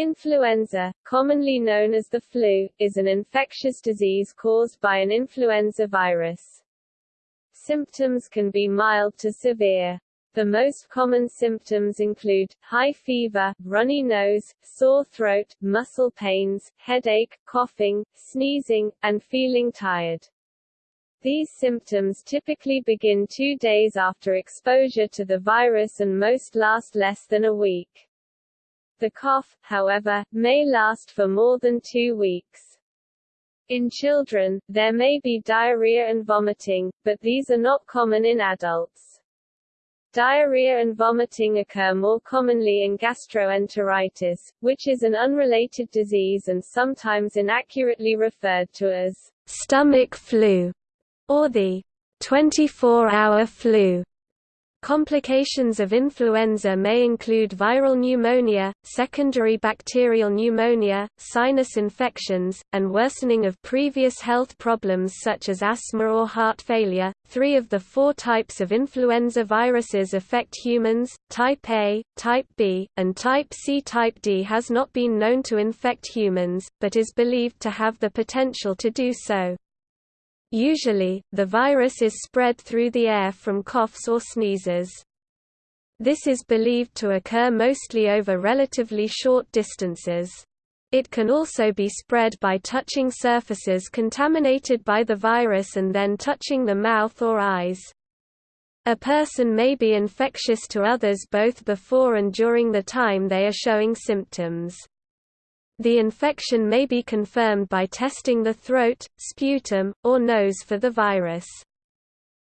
Influenza, commonly known as the flu, is an infectious disease caused by an influenza virus. Symptoms can be mild to severe. The most common symptoms include, high fever, runny nose, sore throat, muscle pains, headache, coughing, sneezing, and feeling tired. These symptoms typically begin two days after exposure to the virus and most last less than a week. The cough, however, may last for more than two weeks. In children, there may be diarrhea and vomiting, but these are not common in adults. Diarrhea and vomiting occur more commonly in gastroenteritis, which is an unrelated disease and sometimes inaccurately referred to as stomach flu or the 24-hour flu. Complications of influenza may include viral pneumonia, secondary bacterial pneumonia, sinus infections, and worsening of previous health problems such as asthma or heart failure. Three of the four types of influenza viruses affect humans type A, type B, and type C. Type D has not been known to infect humans, but is believed to have the potential to do so. Usually, the virus is spread through the air from coughs or sneezes. This is believed to occur mostly over relatively short distances. It can also be spread by touching surfaces contaminated by the virus and then touching the mouth or eyes. A person may be infectious to others both before and during the time they are showing symptoms. The infection may be confirmed by testing the throat, sputum, or nose for the virus.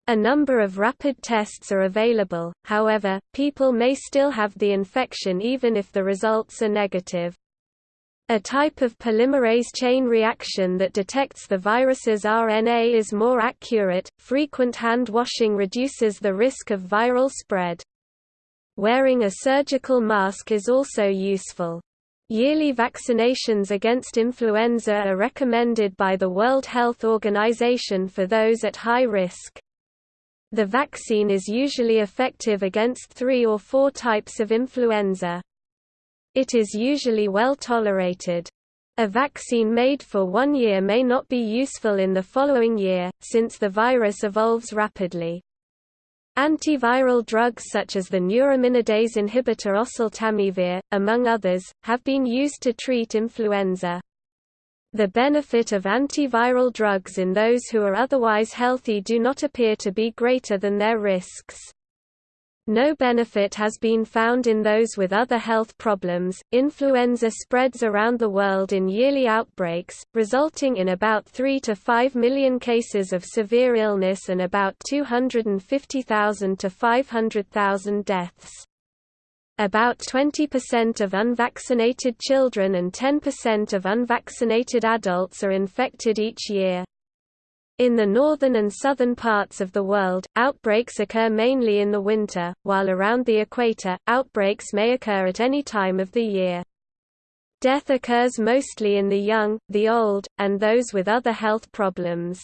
A number of rapid tests are available, however, people may still have the infection even if the results are negative. A type of polymerase chain reaction that detects the virus's RNA is more accurate. Frequent hand washing reduces the risk of viral spread. Wearing a surgical mask is also useful. Yearly vaccinations against influenza are recommended by the World Health Organization for those at high risk. The vaccine is usually effective against three or four types of influenza. It is usually well tolerated. A vaccine made for one year may not be useful in the following year, since the virus evolves rapidly. Antiviral drugs such as the neuraminidase inhibitor oseltamivir, among others, have been used to treat influenza. The benefit of antiviral drugs in those who are otherwise healthy do not appear to be greater than their risks. No benefit has been found in those with other health problems. Influenza spreads around the world in yearly outbreaks, resulting in about 3 to 5 million cases of severe illness and about 250,000 to 500,000 deaths. About 20% of unvaccinated children and 10% of unvaccinated adults are infected each year. In the northern and southern parts of the world, outbreaks occur mainly in the winter, while around the equator, outbreaks may occur at any time of the year. Death occurs mostly in the young, the old, and those with other health problems.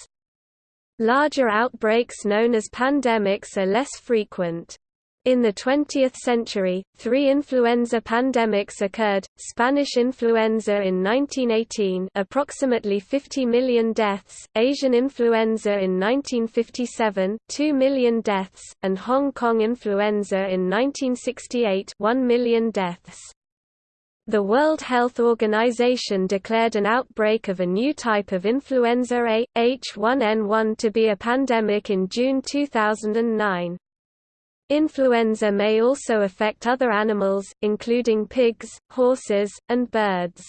Larger outbreaks known as pandemics are less frequent. In the 20th century, three influenza pandemics occurred, Spanish influenza in 1918 approximately 50 million deaths, Asian influenza in 1957 2 million deaths, and Hong Kong influenza in 1968 1 million deaths. The World Health Organization declared an outbreak of a new type of influenza A, H1N1 to be a pandemic in June 2009. Influenza may also affect other animals, including pigs, horses, and birds.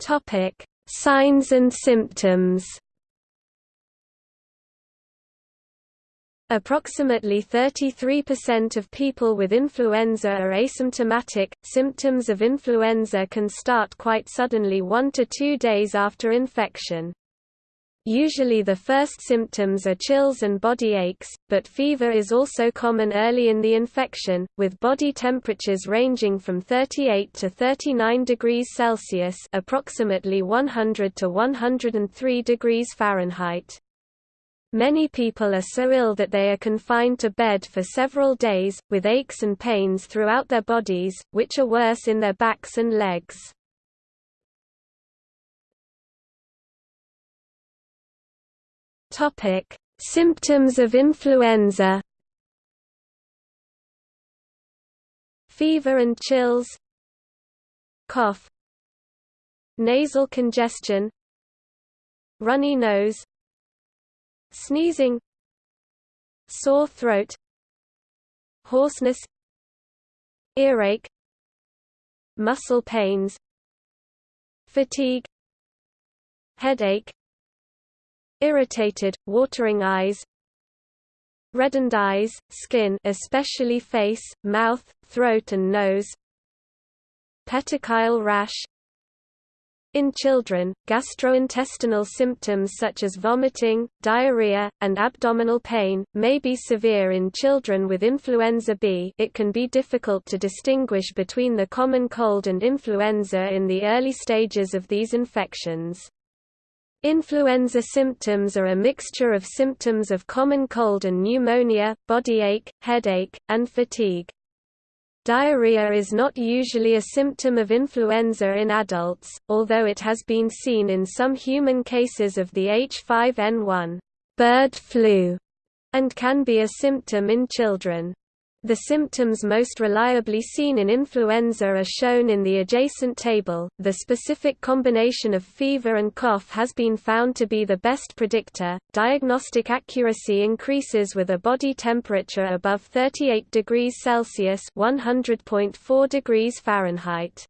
Topic: Signs and symptoms. Approximately 33% of people with influenza are asymptomatic. Symptoms of influenza can start quite suddenly 1 to 2 days after infection. Usually the first symptoms are chills and body aches, but fever is also common early in the infection, with body temperatures ranging from 38 to 39 degrees Celsius approximately 100 to 103 degrees Fahrenheit. Many people are so ill that they are confined to bed for several days, with aches and pains throughout their bodies, which are worse in their backs and legs. Topic: Symptoms of influenza. Fever and chills. Cough. Nasal congestion. Runny nose. Sneezing. Sore throat. Hoarseness. Earache. Muscle pains. Fatigue. Headache irritated, watering eyes, reddened eyes, skin especially face, mouth, throat and nose, petechial rash, in children, gastrointestinal symptoms such as vomiting, diarrhea, and abdominal pain, may be severe in children with influenza B it can be difficult to distinguish between the common cold and influenza in the early stages of these infections. Influenza symptoms are a mixture of symptoms of common cold and pneumonia, body ache, headache, and fatigue. Diarrhea is not usually a symptom of influenza in adults, although it has been seen in some human cases of the H5N1 bird flu, and can be a symptom in children. The symptoms most reliably seen in influenza are shown in the adjacent table. The specific combination of fever and cough has been found to be the best predictor. Diagnostic accuracy increases with a body temperature above 38 degrees Celsius (100.4 degrees Fahrenheit).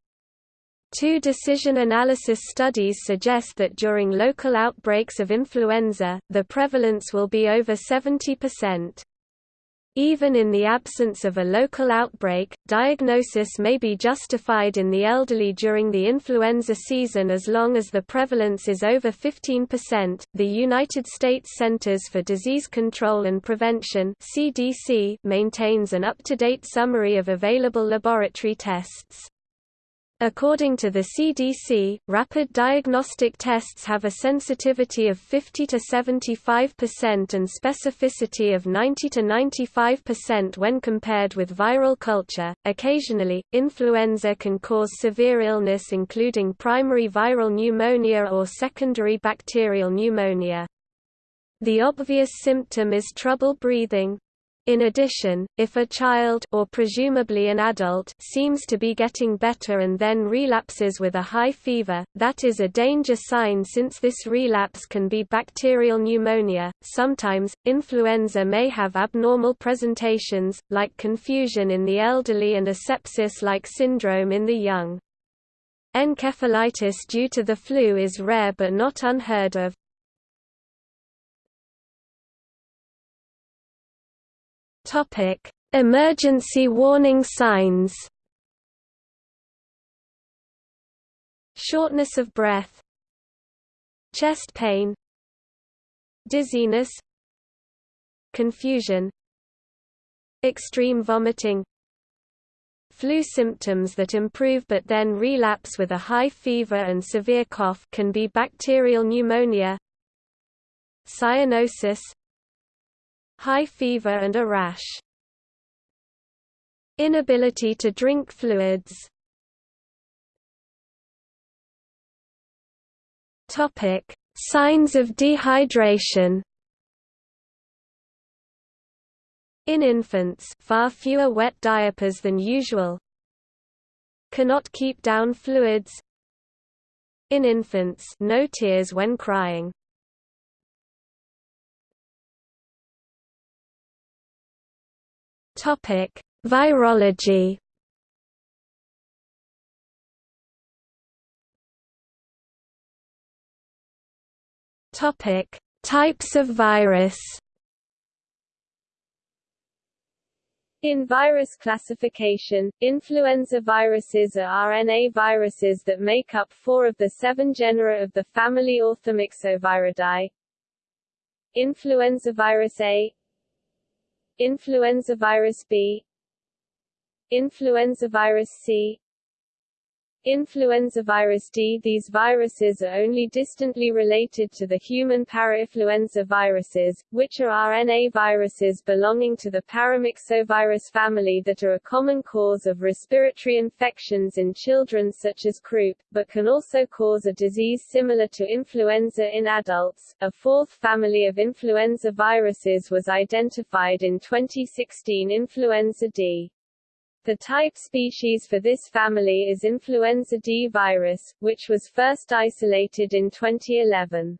Two decision analysis studies suggest that during local outbreaks of influenza, the prevalence will be over 70%. Even in the absence of a local outbreak, diagnosis may be justified in the elderly during the influenza season as long as the prevalence is over 15%. The United States Centers for Disease Control and Prevention (CDC) maintains an up-to-date summary of available laboratory tests. According to the CDC, rapid diagnostic tests have a sensitivity of 50 to 75% and specificity of 90 to 95% when compared with viral culture. Occasionally, influenza can cause severe illness including primary viral pneumonia or secondary bacterial pneumonia. The obvious symptom is trouble breathing, in addition, if a child or presumably an adult seems to be getting better and then relapses with a high fever, that is a danger sign since this relapse can be bacterial pneumonia. Sometimes, influenza may have abnormal presentations, like confusion in the elderly and a sepsis-like syndrome in the young. Encephalitis due to the flu is rare but not unheard of. Topic: Emergency warning signs. Shortness of breath, chest pain, dizziness, confusion, extreme vomiting, Flu symptoms that improve but then relapse with a high fever and severe cough can be bacterial pneumonia, cyanosis, high fever and a rash. Inability to drink fluids Topic: Signs of dehydration. In infants, far fewer wet diapers than usual. Cannot keep down fluids. In infants, no tears when crying. Topic: Virology. Topic: Types of virus. In virus classification, influenza viruses are RNA viruses that make up four of the seven genera of the family Orthomyxoviridae. Influenza virus A Influenza virus B. Influenza virus C influenza virus D. These viruses are only distantly related to the human parainfluenza viruses, which are RNA viruses belonging to the paramyxovirus family that are a common cause of respiratory infections in children such as croup, but can also cause a disease similar to influenza in adults. A fourth family of influenza viruses was identified in 2016 influenza D. The type species for this family is influenza D virus, which was first isolated in 2011.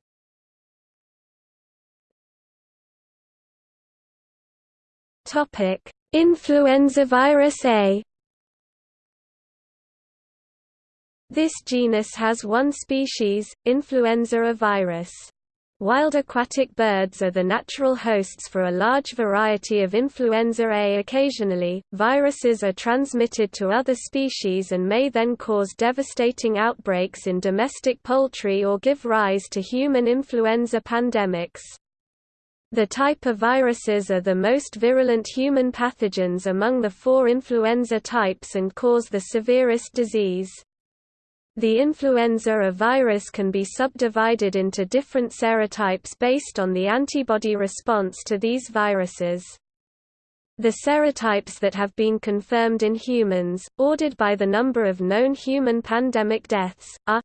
Topic: Influenza virus A. This genus has one species, Influenza A virus. Wild aquatic birds are the natural hosts for a large variety of influenza A. Occasionally, viruses are transmitted to other species and may then cause devastating outbreaks in domestic poultry or give rise to human influenza pandemics. The type of viruses are the most virulent human pathogens among the four influenza types and cause the severest disease. The influenza A virus can be subdivided into different serotypes based on the antibody response to these viruses. The serotypes that have been confirmed in humans, ordered by the number of known human pandemic deaths, are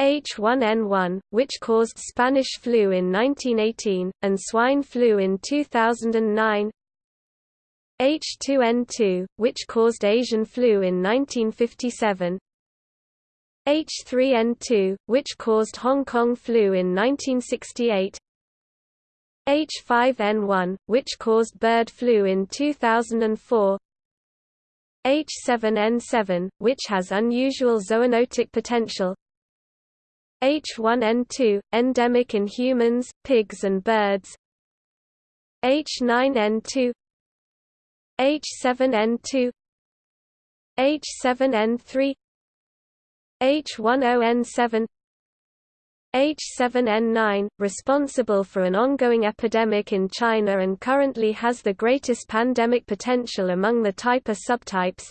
H1N1, which caused Spanish flu in 1918, and swine flu in 2009 H2N2, which caused Asian flu in 1957 H3N2, which caused Hong Kong flu in 1968 H5N1, which caused bird flu in 2004 H7N7, which has unusual zoonotic potential. H1N2, endemic in humans, pigs and birds. H9N2 H7N2 H7N3 H10N7 H7N9, responsible for an ongoing epidemic in China and currently has the greatest pandemic potential among the type A subtypes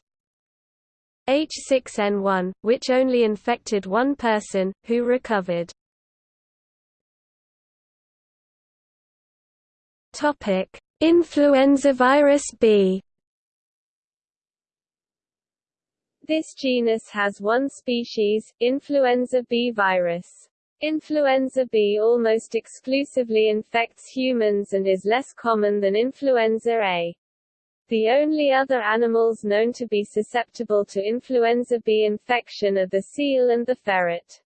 H6N1, which only infected one person, who recovered. Influenza virus B This genus has one species, influenza B virus. Influenza B almost exclusively infects humans and is less common than influenza A. The only other animals known to be susceptible to influenza B infection are the seal and the ferret.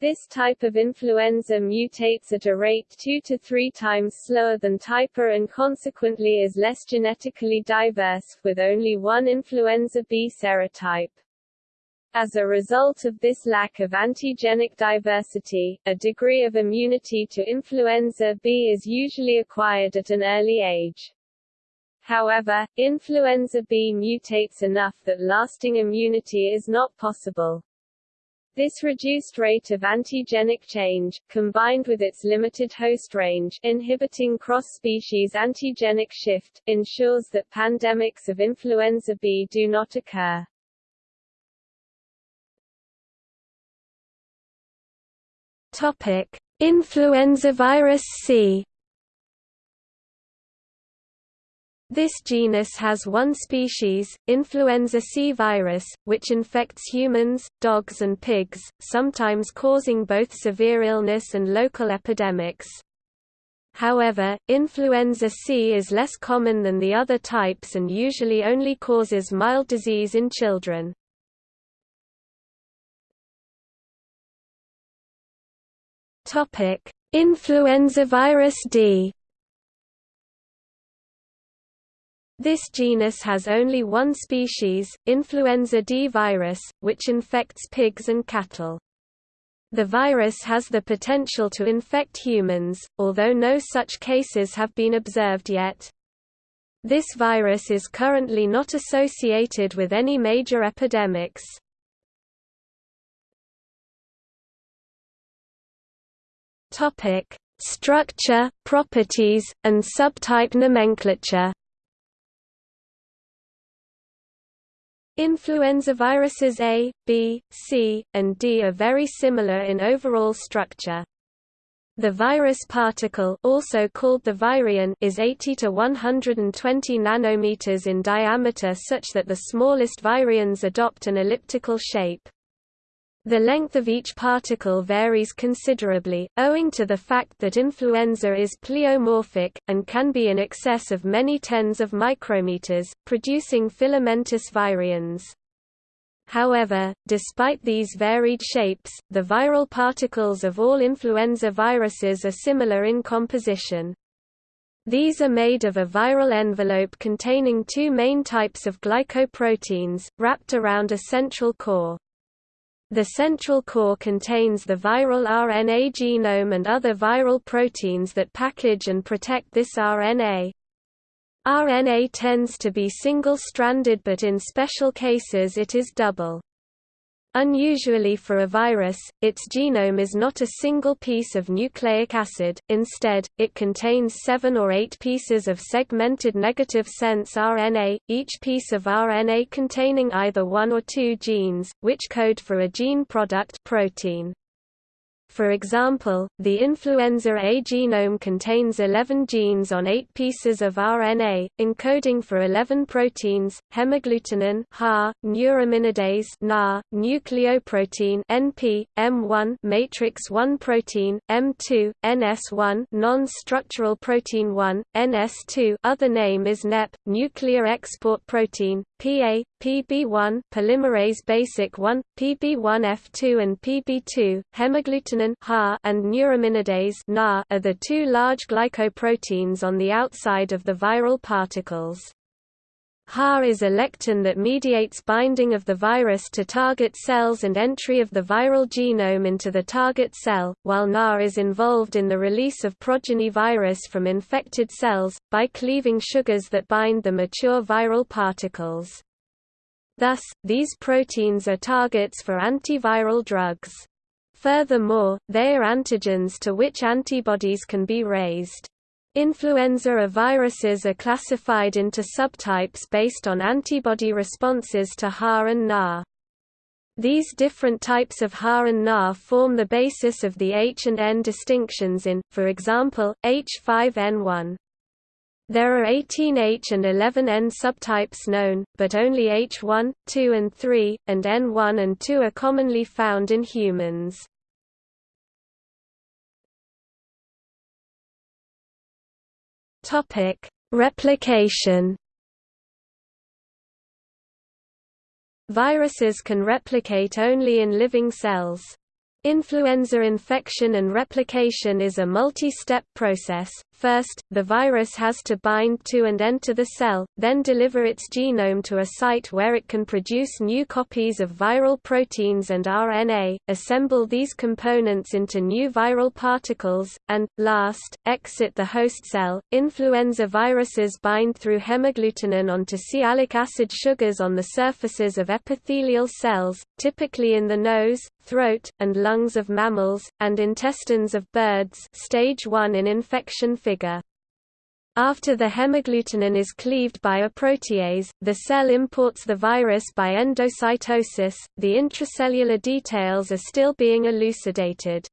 This type of influenza mutates at a rate two to three times slower than type A and consequently is less genetically diverse, with only one influenza B serotype. As a result of this lack of antigenic diversity, a degree of immunity to influenza B is usually acquired at an early age. However, influenza B mutates enough that lasting immunity is not possible. This reduced rate of antigenic change, combined with its limited host range inhibiting cross-species antigenic shift, ensures that pandemics of influenza B do not occur. Topic: Influenza virus C This genus has one species, influenza C virus, which infects humans, dogs and pigs, sometimes causing both severe illness and local epidemics. However, influenza C is less common than the other types and usually only causes mild disease in children. Influenza virus D This genus has only one species, influenza D virus, which infects pigs and cattle. The virus has the potential to infect humans, although no such cases have been observed yet. This virus is currently not associated with any major epidemics. Structure, properties, and subtype nomenclature Influenza viruses A, B, C, and D are very similar in overall structure. The virus particle also called the virion is 80 to 120 nanometers in diameter such that the smallest virions adopt an elliptical shape. The length of each particle varies considerably, owing to the fact that influenza is pleomorphic, and can be in excess of many tens of micrometers, producing filamentous virions. However, despite these varied shapes, the viral particles of all influenza viruses are similar in composition. These are made of a viral envelope containing two main types of glycoproteins, wrapped around a central core. The central core contains the viral RNA genome and other viral proteins that package and protect this RNA. RNA tends to be single-stranded but in special cases it is double. Unusually for a virus, its genome is not a single piece of nucleic acid, instead, it contains seven or eight pieces of segmented negative sense RNA, each piece of RNA containing either one or two genes, which code for a gene product protein. For example, the influenza A genome contains 11 genes on 8 pieces of RNA, encoding for 11 proteins, hemagglutinin HA, neuraminidase NA, nucleoprotein NP, M1 matrix 1 protein, M2, NS1 non-structural protein 1, NS2 other name is NEP, nuclear export protein, PA, PB1 polymerase basic 1, PB1F2 and PB2, hemagglutinin and neuraminidase are the two large glycoproteins on the outside of the viral particles. HA is a lectin that mediates binding of the virus to target cells and entry of the viral genome into the target cell, while NA is involved in the release of progeny virus from infected cells, by cleaving sugars that bind the mature viral particles. Thus, these proteins are targets for antiviral drugs. Furthermore, they are antigens to which antibodies can be raised. Influenza viruses are classified into subtypes based on antibody responses to HA and NA. These different types of HA and NA form the basis of the H and N distinctions in, for example, H5N1. There are 18 H and 11 N subtypes known, but only H1, 2 and 3, and N1 and 2 are commonly found in humans. Replication Viruses can replicate only in living cells. Influenza infection and replication is a multi-step process, First, the virus has to bind to and enter the cell, then deliver its genome to a site where it can produce new copies of viral proteins and RNA, assemble these components into new viral particles, and, last, exit the host cell. Influenza viruses bind through hemagglutinin onto sialic acid sugars on the surfaces of epithelial cells, typically in the nose, throat, and lungs of mammals, and intestines of birds stage 1 in infection figure. After the hemagglutinin is cleaved by a protease, the cell imports the virus by endocytosis. The intracellular details are still being elucidated.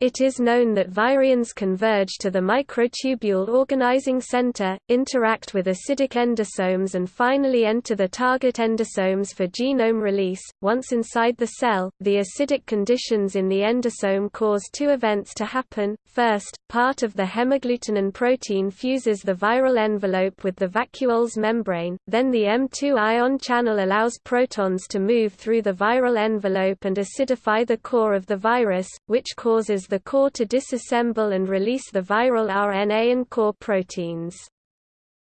It is known that virions converge to the microtubule organizing center, interact with acidic endosomes and finally enter the target endosomes for genome release. Once inside the cell, the acidic conditions in the endosome cause two events to happen. First, part of the hemagglutinin protein fuses the viral envelope with the vacuole's membrane, then the M2 ion channel allows protons to move through the viral envelope and acidify the core of the virus, which causes the core to disassemble and release the viral RNA and core proteins.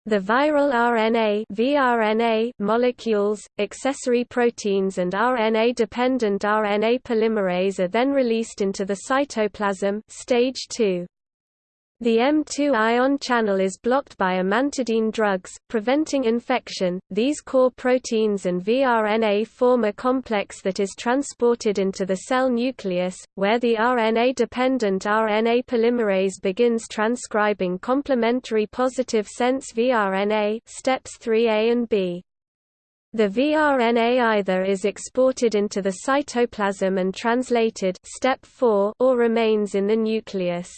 The viral RNA vRNA molecules, accessory proteins and RNA-dependent RNA polymerase are then released into the cytoplasm stage 2. The M2 ion channel is blocked by amantadine drugs, preventing infection. These core proteins and vRNA form a complex that is transported into the cell nucleus, where the RNA-dependent RNA polymerase begins transcribing complementary positive sense vRNA steps 3a and b. The vRNA either is exported into the cytoplasm and translated step 4 or remains in the nucleus.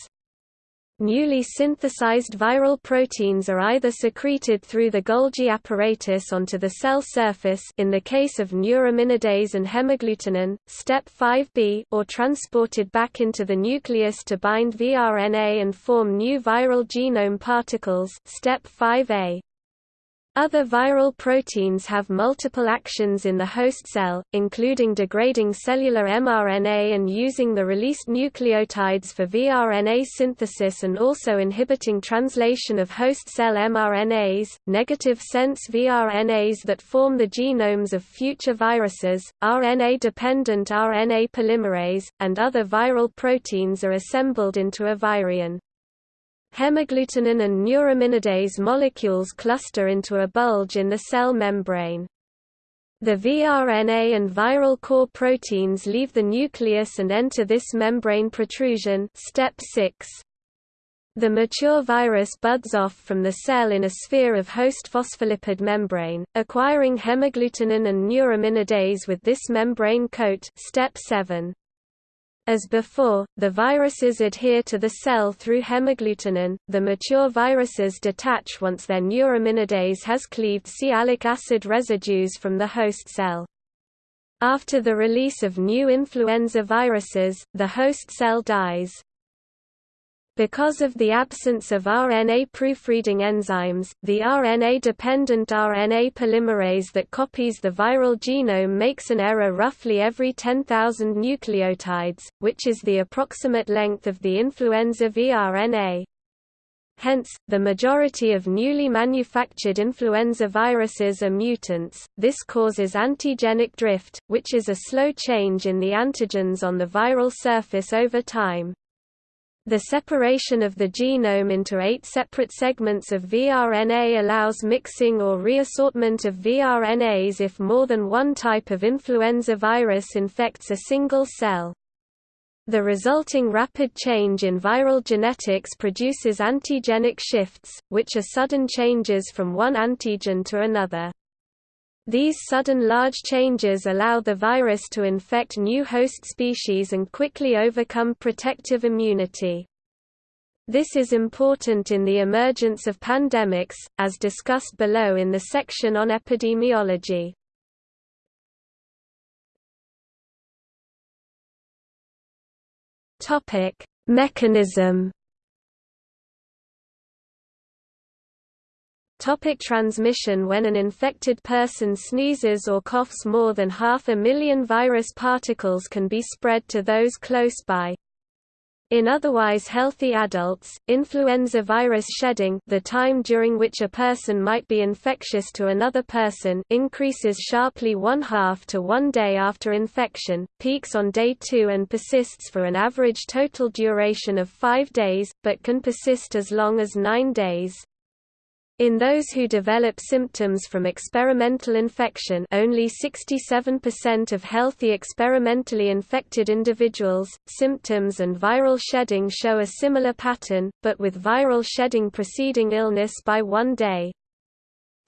Newly synthesized viral proteins are either secreted through the Golgi apparatus onto the cell surface in the case of neuraminidase and hemagglutinin, step 5b, or transported back into the nucleus to bind vRNA and form new viral genome particles step 5a. Other viral proteins have multiple actions in the host cell, including degrading cellular mRNA and using the released nucleotides for vRNA synthesis and also inhibiting translation of host cell mRNAs, negative sense vRNAs that form the genomes of future viruses, RNA-dependent RNA polymerase, and other viral proteins are assembled into a virion. Hemagglutinin and neuraminidase molecules cluster into a bulge in the cell membrane. The vRNA and viral core proteins leave the nucleus and enter this membrane protrusion step 6. The mature virus buds off from the cell in a sphere of host phospholipid membrane, acquiring hemagglutinin and neuraminidase with this membrane coat step 7. As before, the viruses adhere to the cell through hemagglutinin. The mature viruses detach once their neuraminidase has cleaved sialic acid residues from the host cell. After the release of new influenza viruses, the host cell dies. Because of the absence of RNA proofreading enzymes, the RNA-dependent RNA polymerase that copies the viral genome makes an error roughly every 10,000 nucleotides, which is the approximate length of the influenza vRNA. Hence, the majority of newly manufactured influenza viruses are mutants. This causes antigenic drift, which is a slow change in the antigens on the viral surface over time. The separation of the genome into eight separate segments of vRNA allows mixing or reassortment of vRNAs if more than one type of influenza virus infects a single cell. The resulting rapid change in viral genetics produces antigenic shifts, which are sudden changes from one antigen to another. These sudden large changes allow the virus to infect new host species and quickly overcome protective immunity. This is important in the emergence of pandemics, as discussed below in the section on epidemiology. Mechanism Topic transmission When an infected person sneezes or coughs more than half a million virus particles can be spread to those close by. In otherwise healthy adults, influenza virus shedding the time during which a person might be infectious to another person increases sharply one half to one day after infection, peaks on day two and persists for an average total duration of five days, but can persist as long as nine days. In those who develop symptoms from experimental infection only 67% of healthy experimentally infected individuals, symptoms and viral shedding show a similar pattern, but with viral shedding preceding illness by one day.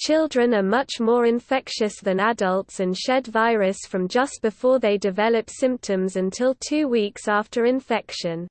Children are much more infectious than adults and shed virus from just before they develop symptoms until two weeks after infection.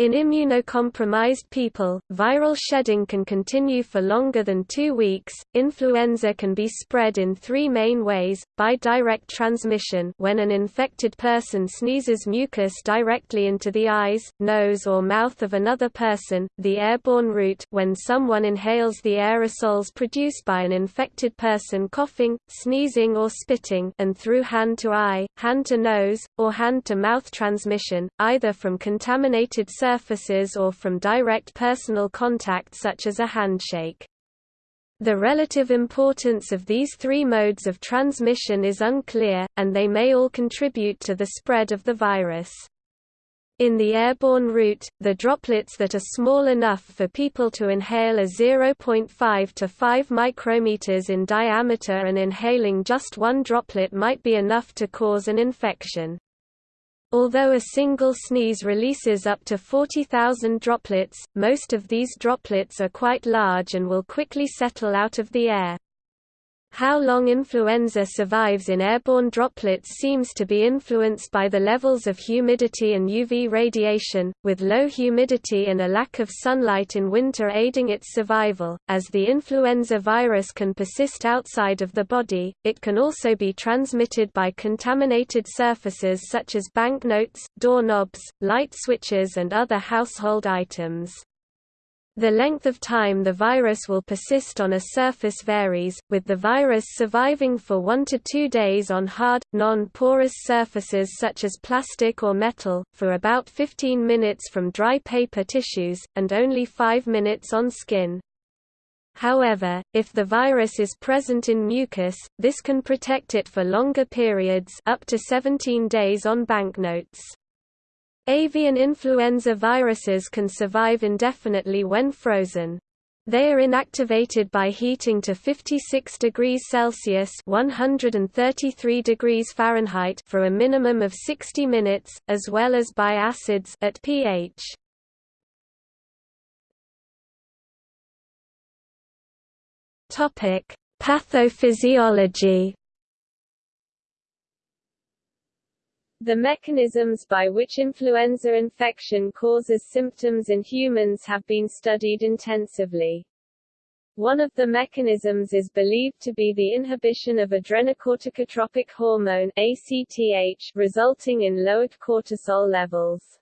In immunocompromised people, viral shedding can continue for longer than two weeks. Influenza can be spread in three main ways: by direct transmission, when an infected person sneezes mucus directly into the eyes, nose, or mouth of another person; the airborne route, when someone inhales the aerosols produced by an infected person coughing, sneezing, or spitting; and through hand-to-eye, hand-to-nose, or hand-to-mouth transmission, either from contaminated surfaces surfaces or from direct personal contact such as a handshake. The relative importance of these three modes of transmission is unclear, and they may all contribute to the spread of the virus. In the airborne route, the droplets that are small enough for people to inhale are 0.5 to 5 micrometers in diameter and inhaling just one droplet might be enough to cause an infection. Although a single sneeze releases up to 40,000 droplets, most of these droplets are quite large and will quickly settle out of the air. How long influenza survives in airborne droplets seems to be influenced by the levels of humidity and UV radiation, with low humidity and a lack of sunlight in winter aiding its survival. As the influenza virus can persist outside of the body, it can also be transmitted by contaminated surfaces such as banknotes, doorknobs, light switches, and other household items. The length of time the virus will persist on a surface varies, with the virus surviving for 1 to 2 days on hard, non-porous surfaces such as plastic or metal, for about 15 minutes from dry paper tissues, and only 5 minutes on skin. However, if the virus is present in mucus, this can protect it for longer periods up to 17 days on banknotes. Avian influenza viruses can survive indefinitely when frozen. They are inactivated by heating to 56 degrees Celsius (133 degrees Fahrenheit) for a minimum of 60 minutes, as well as by acids at pH. Pathophysiology The mechanisms by which influenza infection causes symptoms in humans have been studied intensively. One of the mechanisms is believed to be the inhibition of adrenocorticotropic hormone ACTH, resulting in lowered cortisol levels.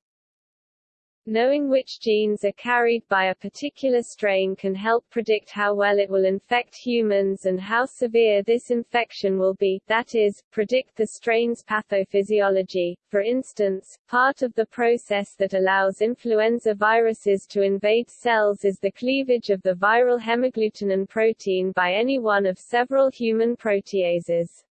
Knowing which genes are carried by a particular strain can help predict how well it will infect humans and how severe this infection will be, that is, predict the strain's pathophysiology. For instance, part of the process that allows influenza viruses to invade cells is the cleavage of the viral hemagglutinin protein by any one of several human proteases.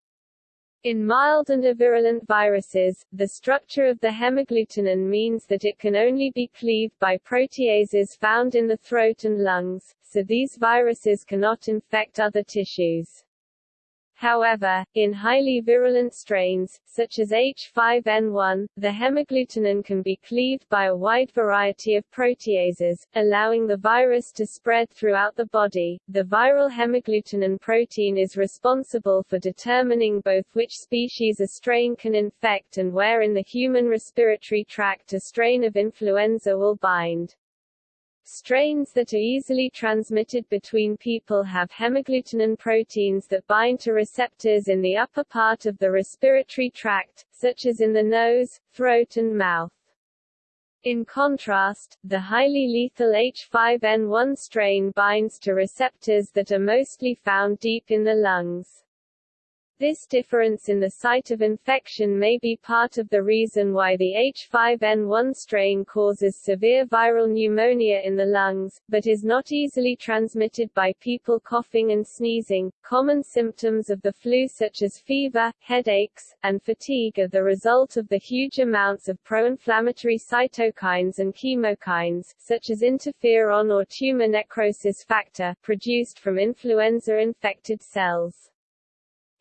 In mild and avirulent viruses, the structure of the hemagglutinin means that it can only be cleaved by proteases found in the throat and lungs, so these viruses cannot infect other tissues. However, in highly virulent strains, such as H5N1, the hemagglutinin can be cleaved by a wide variety of proteases, allowing the virus to spread throughout the body. The viral hemagglutinin protein is responsible for determining both which species a strain can infect and where in the human respiratory tract a strain of influenza will bind. Strains that are easily transmitted between people have hemagglutinin proteins that bind to receptors in the upper part of the respiratory tract, such as in the nose, throat and mouth. In contrast, the highly lethal H5N1 strain binds to receptors that are mostly found deep in the lungs. This difference in the site of infection may be part of the reason why the H5N1 strain causes severe viral pneumonia in the lungs, but is not easily transmitted by people coughing and sneezing. Common symptoms of the flu, such as fever, headaches, and fatigue, are the result of the huge amounts of pro-inflammatory cytokines and chemokines, such as interferon or tumor necrosis factor, produced from influenza-infected cells.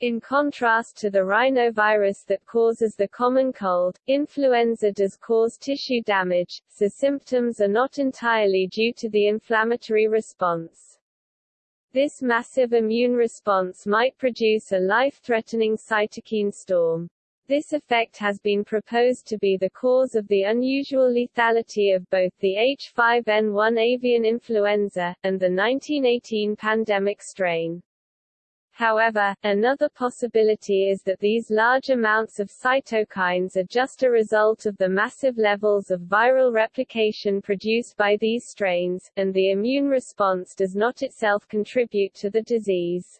In contrast to the rhinovirus that causes the common cold, influenza does cause tissue damage, so symptoms are not entirely due to the inflammatory response. This massive immune response might produce a life-threatening cytokine storm. This effect has been proposed to be the cause of the unusual lethality of both the H5N1 avian influenza, and the 1918 pandemic strain. However, another possibility is that these large amounts of cytokines are just a result of the massive levels of viral replication produced by these strains, and the immune response does not itself contribute to the disease.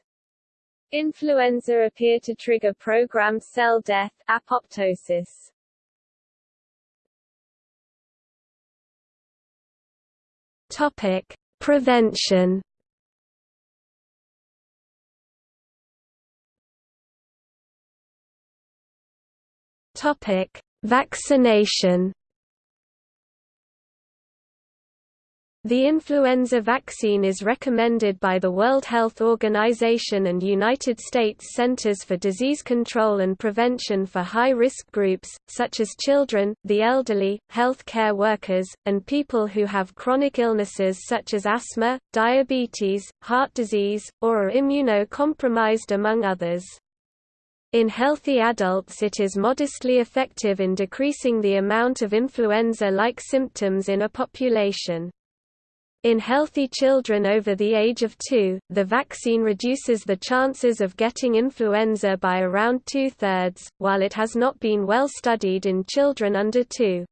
Influenza appear to trigger programmed cell death, apoptosis. Topic: Prevention Topic: Vaccination. The influenza vaccine is recommended by the World Health Organization and United States Centers for Disease Control and Prevention for high-risk groups, such as children, the elderly, health care workers, and people who have chronic illnesses such as asthma, diabetes, heart disease, or are immunocompromised among others. In healthy adults it is modestly effective in decreasing the amount of influenza-like symptoms in a population. In healthy children over the age of 2, the vaccine reduces the chances of getting influenza by around two-thirds, while it has not been well studied in children under 2.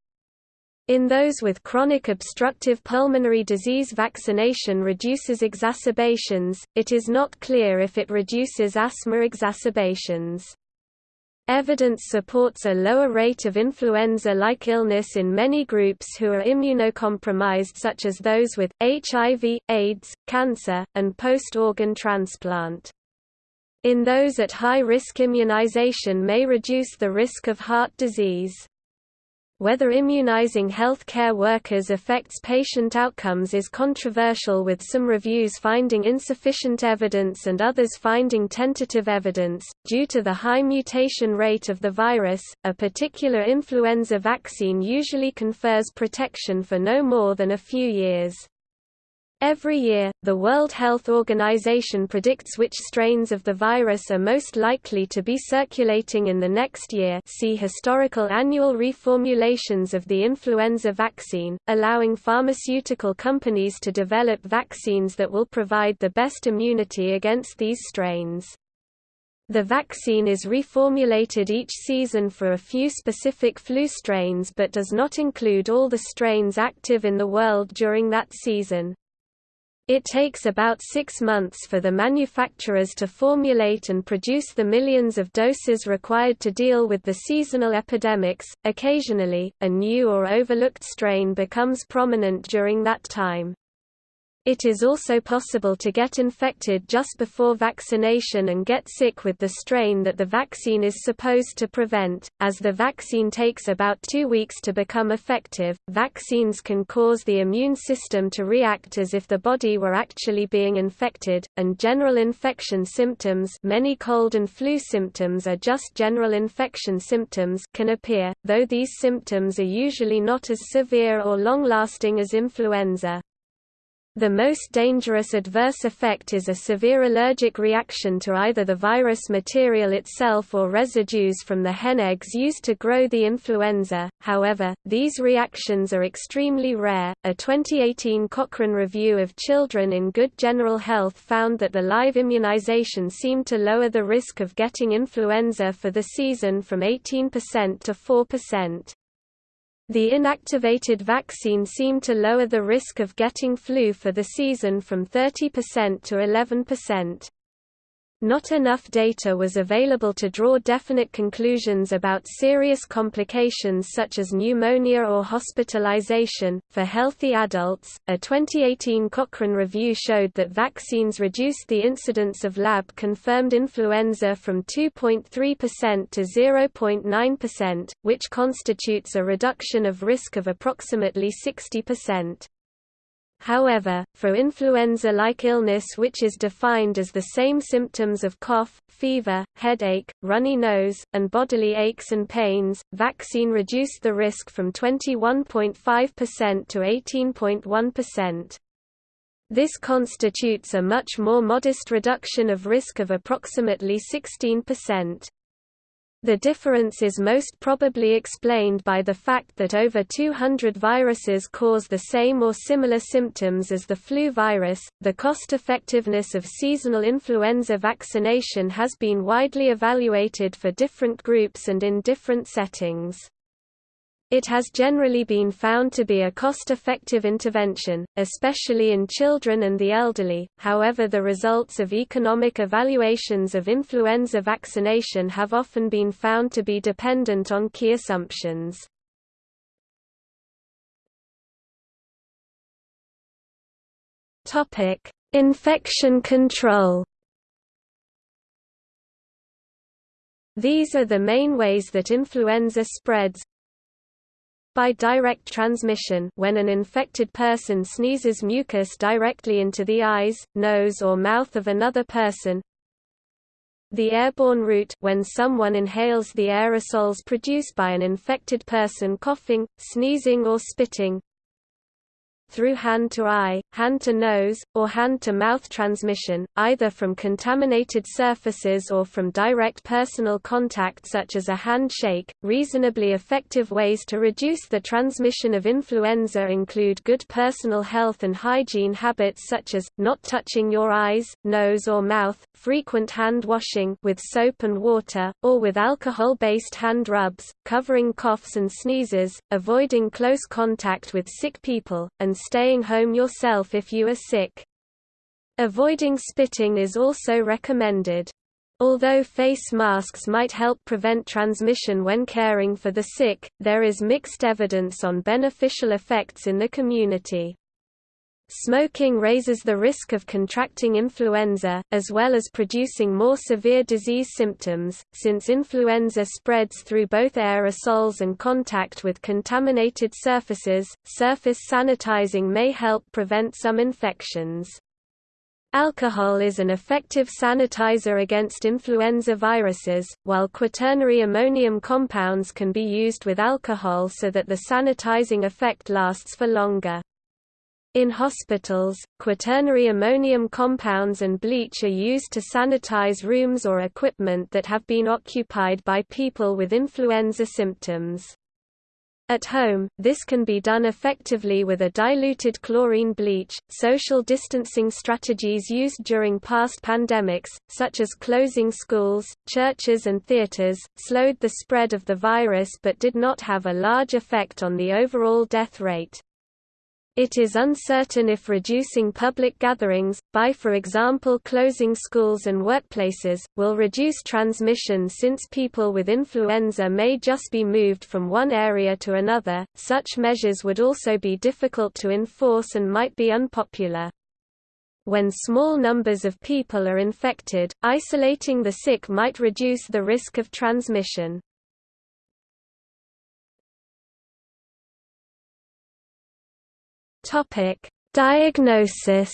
In those with chronic obstructive pulmonary disease vaccination reduces exacerbations, it is not clear if it reduces asthma exacerbations. Evidence supports a lower rate of influenza-like illness in many groups who are immunocompromised such as those with, HIV, AIDS, cancer, and post-organ transplant. In those at high risk immunization may reduce the risk of heart disease. Whether immunizing healthcare workers affects patient outcomes is controversial with some reviews finding insufficient evidence and others finding tentative evidence. Due to the high mutation rate of the virus, a particular influenza vaccine usually confers protection for no more than a few years. Every year, the World Health Organization predicts which strains of the virus are most likely to be circulating in the next year see historical annual reformulations of the influenza vaccine, allowing pharmaceutical companies to develop vaccines that will provide the best immunity against these strains. The vaccine is reformulated each season for a few specific flu strains but does not include all the strains active in the world during that season. It takes about six months for the manufacturers to formulate and produce the millions of doses required to deal with the seasonal epidemics. Occasionally, a new or overlooked strain becomes prominent during that time. It is also possible to get infected just before vaccination and get sick with the strain that the vaccine is supposed to prevent. As the vaccine takes about two weeks to become effective, vaccines can cause the immune system to react as if the body were actually being infected, and general infection symptoms many cold and flu symptoms are just general infection symptoms can appear, though these symptoms are usually not as severe or long-lasting as influenza. The most dangerous adverse effect is a severe allergic reaction to either the virus material itself or residues from the hen eggs used to grow the influenza. However, these reactions are extremely rare. A 2018 Cochrane review of children in good general health found that the live immunization seemed to lower the risk of getting influenza for the season from 18% to 4%. The inactivated vaccine seemed to lower the risk of getting flu for the season from 30% to 11%. Not enough data was available to draw definite conclusions about serious complications such as pneumonia or hospitalization. For healthy adults, a 2018 Cochrane review showed that vaccines reduced the incidence of lab confirmed influenza from 2.3% to 0.9%, which constitutes a reduction of risk of approximately 60%. However, for influenza-like illness which is defined as the same symptoms of cough, fever, headache, runny nose, and bodily aches and pains, vaccine reduced the risk from 21.5% to 18.1%. This constitutes a much more modest reduction of risk of approximately 16%. The difference is most probably explained by the fact that over 200 viruses cause the same or similar symptoms as the flu virus. The cost effectiveness of seasonal influenza vaccination has been widely evaluated for different groups and in different settings. It has generally been found to be a cost-effective intervention, especially in children and the elderly, however the results of economic evaluations of influenza vaccination have often been found to be dependent on key assumptions. Infection control These are the main ways that influenza spreads, by direct transmission when an infected person sneezes mucus directly into the eyes, nose or mouth of another person, the airborne route when someone inhales the aerosols produced by an infected person coughing, sneezing or spitting, through hand-to-eye, hand-to-nose, or hand-to-mouth transmission, either from contaminated surfaces or from direct personal contact such as a handshake. Reasonably effective ways to reduce the transmission of influenza include good personal health and hygiene habits such as, not touching your eyes, nose or mouth, frequent hand washing with soap and water, or with alcohol-based hand rubs, covering coughs and sneezes, avoiding close contact with sick people, and staying home yourself if you are sick. Avoiding spitting is also recommended. Although face masks might help prevent transmission when caring for the sick, there is mixed evidence on beneficial effects in the community. Smoking raises the risk of contracting influenza, as well as producing more severe disease symptoms, since influenza spreads through both aerosols and contact with contaminated surfaces. Surface sanitizing may help prevent some infections. Alcohol is an effective sanitizer against influenza viruses, while quaternary ammonium compounds can be used with alcohol so that the sanitizing effect lasts for longer. In hospitals, quaternary ammonium compounds and bleach are used to sanitize rooms or equipment that have been occupied by people with influenza symptoms. At home, this can be done effectively with a diluted chlorine bleach. Social distancing strategies used during past pandemics, such as closing schools, churches, and theaters, slowed the spread of the virus but did not have a large effect on the overall death rate. It is uncertain if reducing public gatherings, by for example closing schools and workplaces, will reduce transmission since people with influenza may just be moved from one area to another. Such measures would also be difficult to enforce and might be unpopular. When small numbers of people are infected, isolating the sick might reduce the risk of transmission. Topic: Diagnosis.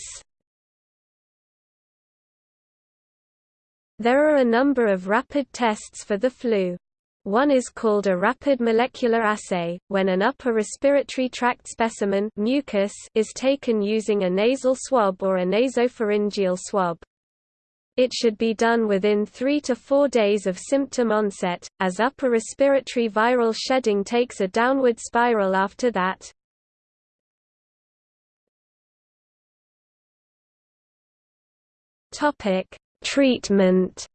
There are a number of rapid tests for the flu. One is called a rapid molecular assay, when an upper respiratory tract specimen mucus is taken using a nasal swab or a nasopharyngeal swab. It should be done within 3 to 4 days of symptom onset, as upper respiratory viral shedding takes a downward spiral after that. Topic: Treatment.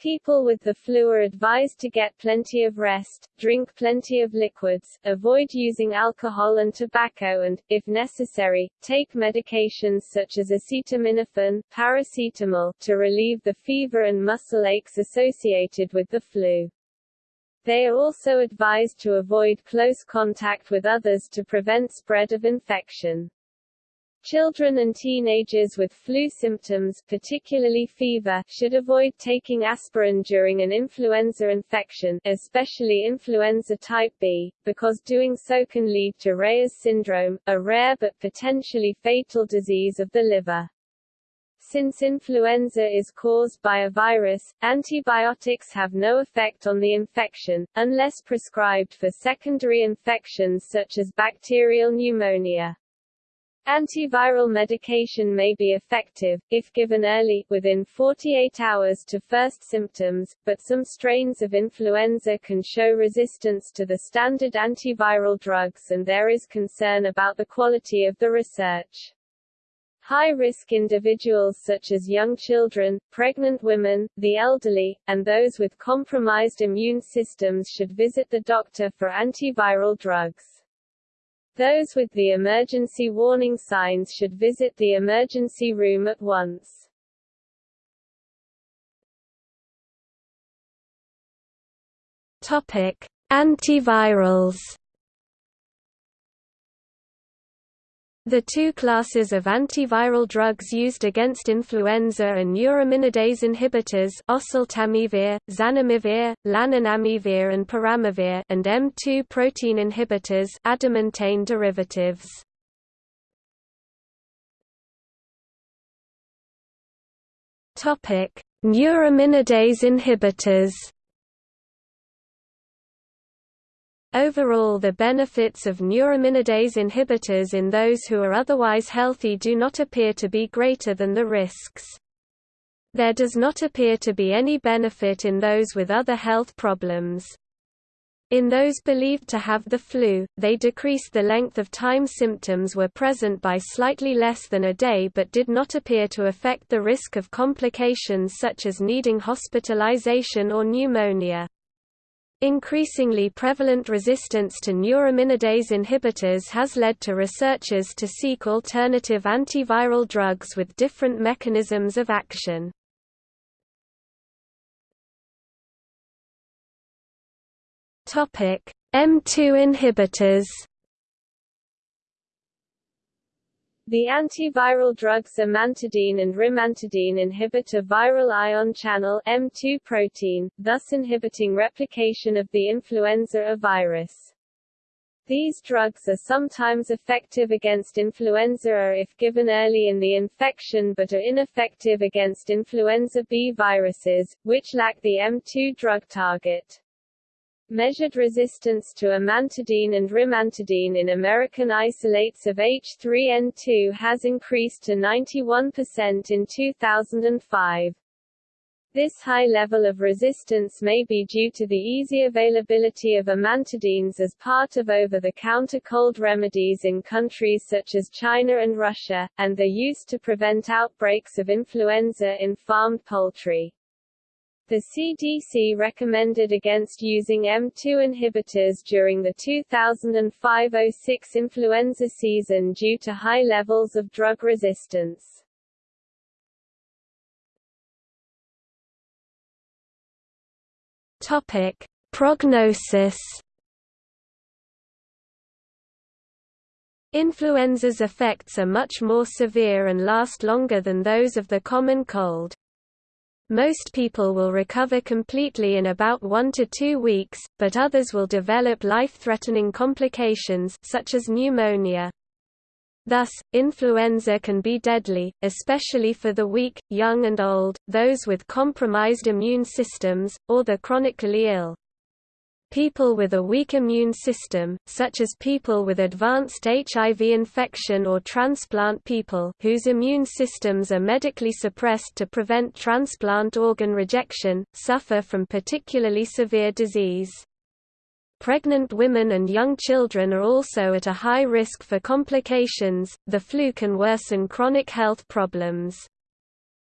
People with the flu are advised to get plenty of rest, drink plenty of liquids, avoid using alcohol and tobacco and, if necessary, take medications such as acetaminophen, paracetamol, to relieve the fever and muscle aches associated with the flu. They are also advised to avoid close contact with others to prevent spread of infection. Children and teenagers with flu symptoms particularly fever should avoid taking aspirin during an influenza infection, especially influenza type B, because doing so can lead to Reye's syndrome, a rare but potentially fatal disease of the liver. Since influenza is caused by a virus, antibiotics have no effect on the infection, unless prescribed for secondary infections such as bacterial pneumonia. Antiviral medication may be effective, if given early, within 48 hours to first symptoms, but some strains of influenza can show resistance to the standard antiviral drugs and there is concern about the quality of the research. High-risk individuals such as young children, pregnant women, the elderly, and those with compromised immune systems should visit the doctor for antiviral drugs. Those with the emergency warning signs should visit the emergency room at once. Topic: Antivirals. The two classes of antiviral drugs used against influenza are neuraminidase inhibitors oseltamivir, zanamivir, laninamivir and peramivir and M2 protein inhibitors adamantane derivatives. Topic: Neuraminidase inhibitors Overall the benefits of neuraminidase inhibitors in those who are otherwise healthy do not appear to be greater than the risks. There does not appear to be any benefit in those with other health problems. In those believed to have the flu, they decreased the length of time symptoms were present by slightly less than a day but did not appear to affect the risk of complications such as needing hospitalization or pneumonia. Increasingly prevalent resistance to neuraminidase inhibitors has led to researchers to seek alternative antiviral drugs with different mechanisms of action. M2 inhibitors The antiviral drugs amantadine and rimantadine inhibit a viral ion channel M2 protein, thus inhibiting replication of the influenza A virus. These drugs are sometimes effective against influenza A if given early in the infection but are ineffective against influenza B viruses, which lack the M2 drug target. Measured resistance to amantadine and rimantadine in American isolates of H3N2 has increased to 91% in 2005. This high level of resistance may be due to the easy availability of amantadines as part of over-the-counter cold remedies in countries such as China and Russia, and their use to prevent outbreaks of influenza in farmed poultry. The CDC recommended against using M2 inhibitors during the 2005-06 influenza season due to high levels of drug resistance. Topic: Prognosis Influenza's effects are much more severe and last longer than those of the common cold. Most people will recover completely in about one to two weeks, but others will develop life-threatening complications such as pneumonia. Thus, influenza can be deadly, especially for the weak, young and old, those with compromised immune systems, or the chronically ill. People with a weak immune system, such as people with advanced HIV infection or transplant people whose immune systems are medically suppressed to prevent transplant organ rejection, suffer from particularly severe disease. Pregnant women and young children are also at a high risk for complications. The flu can worsen chronic health problems.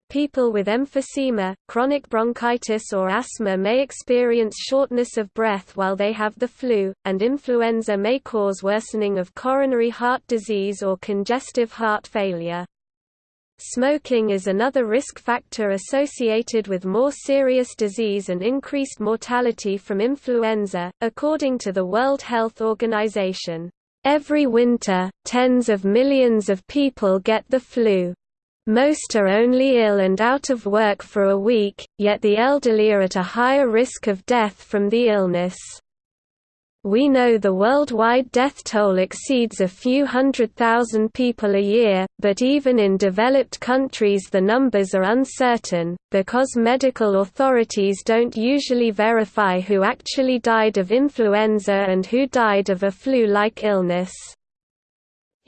People with emphysema, chronic bronchitis or asthma may experience shortness of breath while they have the flu, and influenza may cause worsening of coronary heart disease or congestive heart failure. Smoking is another risk factor associated with more serious disease and increased mortality from influenza, according to the World Health Organization. Every winter, tens of millions of people get the flu. Most are only ill and out of work for a week, yet the elderly are at a higher risk of death from the illness. We know the worldwide death toll exceeds a few hundred thousand people a year, but even in developed countries the numbers are uncertain, because medical authorities don't usually verify who actually died of influenza and who died of a flu-like illness.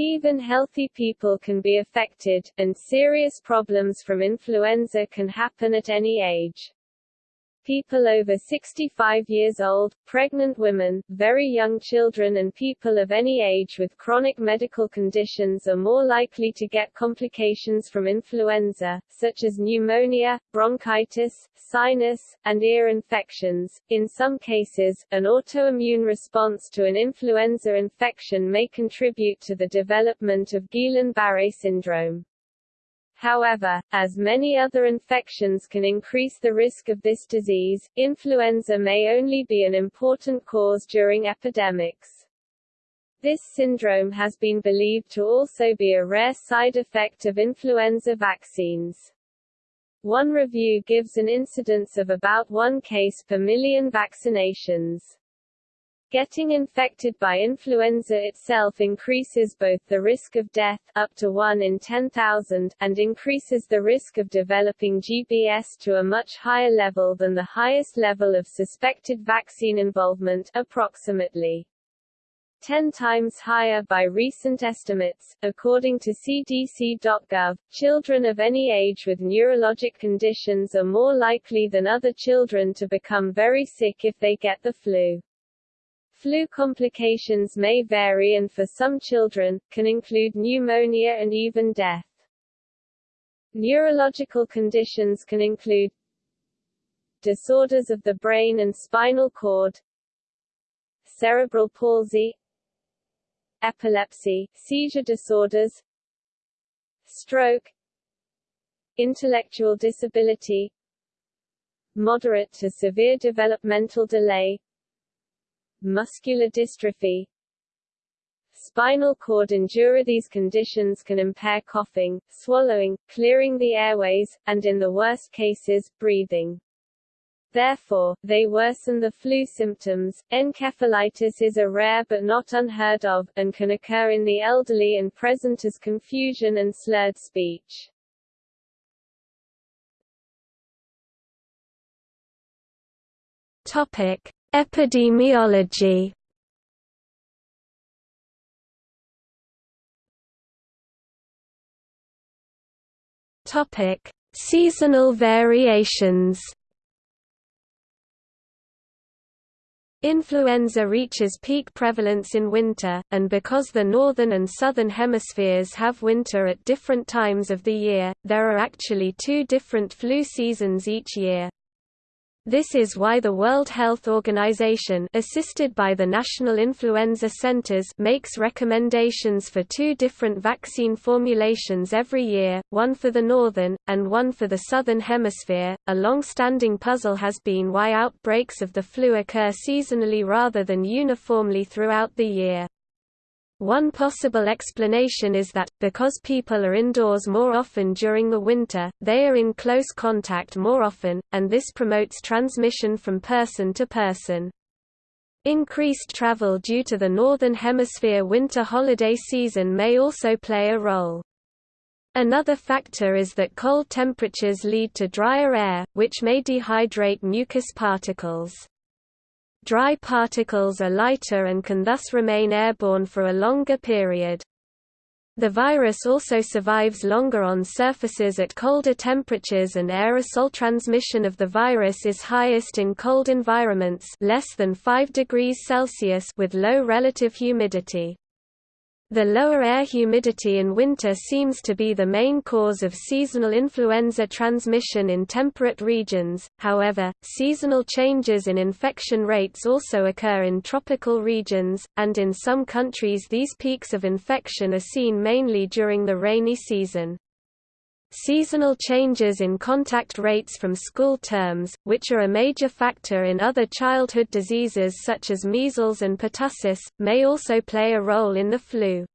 Even healthy people can be affected, and serious problems from influenza can happen at any age people over 65 years old, pregnant women, very young children and people of any age with chronic medical conditions are more likely to get complications from influenza, such as pneumonia, bronchitis, sinus, and ear infections. In some cases, an autoimmune response to an influenza infection may contribute to the development of Guillain-Barré syndrome. However, as many other infections can increase the risk of this disease, influenza may only be an important cause during epidemics. This syndrome has been believed to also be a rare side effect of influenza vaccines. One review gives an incidence of about one case per million vaccinations. Getting infected by influenza itself increases both the risk of death up to 1 in 10,000 and increases the risk of developing GBS to a much higher level than the highest level of suspected vaccine involvement approximately 10 times higher by recent estimates. According to CDC.gov, children of any age with neurologic conditions are more likely than other children to become very sick if they get the flu. Flu complications may vary and for some children, can include pneumonia and even death. Neurological conditions can include disorders of the brain and spinal cord, cerebral palsy, epilepsy, seizure disorders, stroke, intellectual disability, moderate to severe developmental delay, muscular dystrophy spinal cord injury These conditions can impair coughing, swallowing, clearing the airways, and in the worst cases, breathing. Therefore, they worsen the flu symptoms. Encephalitis is a rare but not unheard of, and can occur in the elderly and present as confusion and slurred speech. Topic: Epidemiology Topic: Seasonal variations. Influenza reaches peak prevalence in winter, and because the northern and southern hemispheres have winter at different times of the year, there are actually two different flu seasons each year. This is why the World Health Organization assisted by the National Influenza Centers makes recommendations for two different vaccine formulations every year, one for the northern, and one for the southern hemisphere. A long-standing puzzle has been why outbreaks of the flu occur seasonally rather than uniformly throughout the year. One possible explanation is that, because people are indoors more often during the winter, they are in close contact more often, and this promotes transmission from person to person. Increased travel due to the Northern Hemisphere winter holiday season may also play a role. Another factor is that cold temperatures lead to drier air, which may dehydrate mucus particles. Dry particles are lighter and can thus remain airborne for a longer period. The virus also survives longer on surfaces at colder temperatures and aerosol transmission of the virus is highest in cold environments less than 5 degrees Celsius with low relative humidity. The lower air humidity in winter seems to be the main cause of seasonal influenza transmission in temperate regions, however, seasonal changes in infection rates also occur in tropical regions, and in some countries these peaks of infection are seen mainly during the rainy season. Seasonal changes in contact rates from school terms, which are a major factor in other childhood diseases such as measles and pertussis, may also play a role in the flu.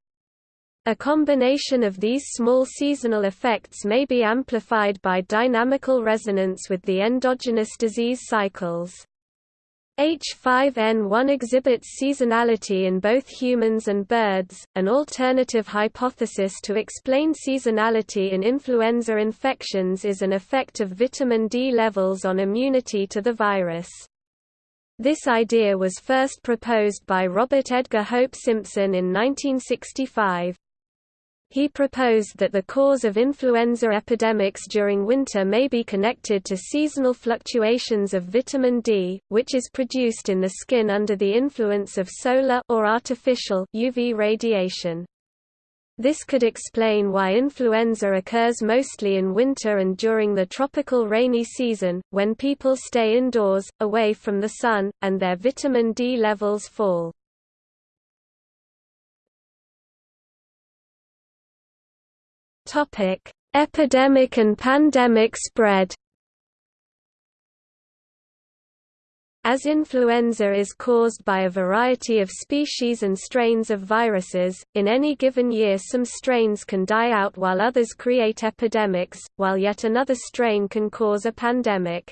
A combination of these small seasonal effects may be amplified by dynamical resonance with the endogenous disease cycles. H5N1 exhibits seasonality in both humans and birds. An alternative hypothesis to explain seasonality in influenza infections is an effect of vitamin D levels on immunity to the virus. This idea was first proposed by Robert Edgar Hope Simpson in 1965. He proposed that the cause of influenza epidemics during winter may be connected to seasonal fluctuations of vitamin D, which is produced in the skin under the influence of solar or artificial UV radiation. This could explain why influenza occurs mostly in winter and during the tropical rainy season, when people stay indoors, away from the sun, and their vitamin D levels fall. Topic: Epidemic and pandemic spread. As influenza is caused by a variety of species and strains of viruses, in any given year some strains can die out while others create epidemics, while yet another strain can cause a pandemic.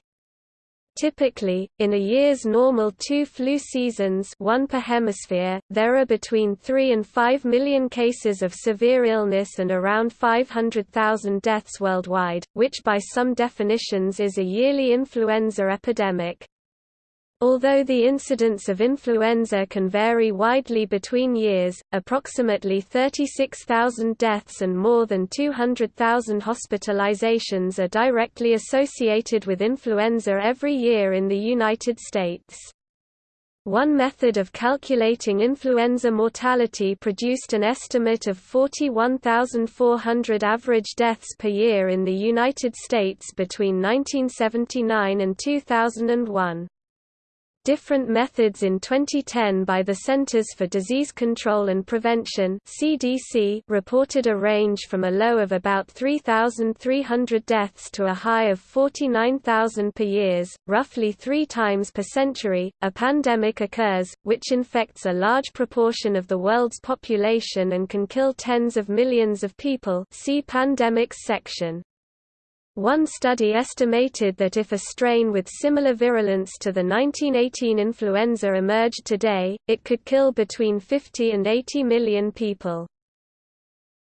Typically, in a year's normal two flu seasons one per hemisphere, there are between 3 and 5 million cases of severe illness and around 500,000 deaths worldwide, which by some definitions is a yearly influenza epidemic. Although the incidence of influenza can vary widely between years, approximately 36,000 deaths and more than 200,000 hospitalizations are directly associated with influenza every year in the United States. One method of calculating influenza mortality produced an estimate of 41,400 average deaths per year in the United States between 1979 and 2001. Different methods in 2010 by the Centers for Disease Control and Prevention (CDC) reported a range from a low of about 3,300 deaths to a high of 49,000 per year, roughly 3 times per century. A pandemic occurs which infects a large proportion of the world's population and can kill tens of millions of people. See pandemics section. One study estimated that if a strain with similar virulence to the 1918 influenza emerged today, it could kill between 50 and 80 million people.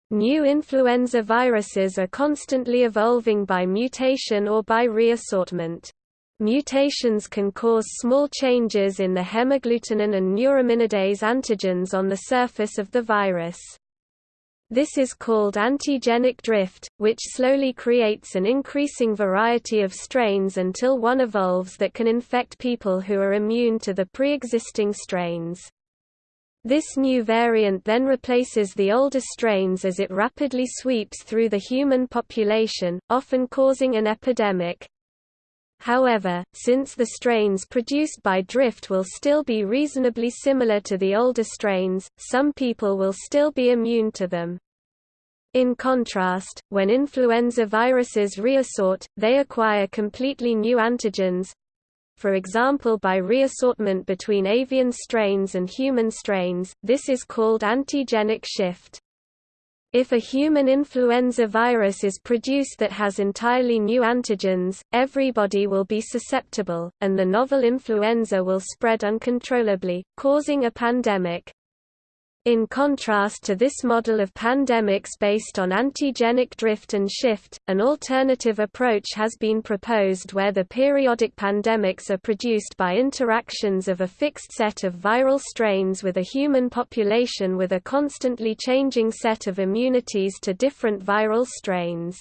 New influenza viruses are constantly evolving by mutation or by reassortment. Mutations can cause small changes in the hemagglutinin and neuraminidase antigens on the surface of the virus. This is called antigenic drift, which slowly creates an increasing variety of strains until one evolves that can infect people who are immune to the pre-existing strains. This new variant then replaces the older strains as it rapidly sweeps through the human population, often causing an epidemic. However, since the strains produced by drift will still be reasonably similar to the older strains, some people will still be immune to them. In contrast, when influenza viruses reassort, they acquire completely new antigens, for example by reassortment between avian strains and human strains, this is called antigenic shift. If a human influenza virus is produced that has entirely new antigens, everybody will be susceptible, and the novel influenza will spread uncontrollably, causing a pandemic. In contrast to this model of pandemics based on antigenic drift and shift, an alternative approach has been proposed where the periodic pandemics are produced by interactions of a fixed set of viral strains with a human population with a constantly changing set of immunities to different viral strains.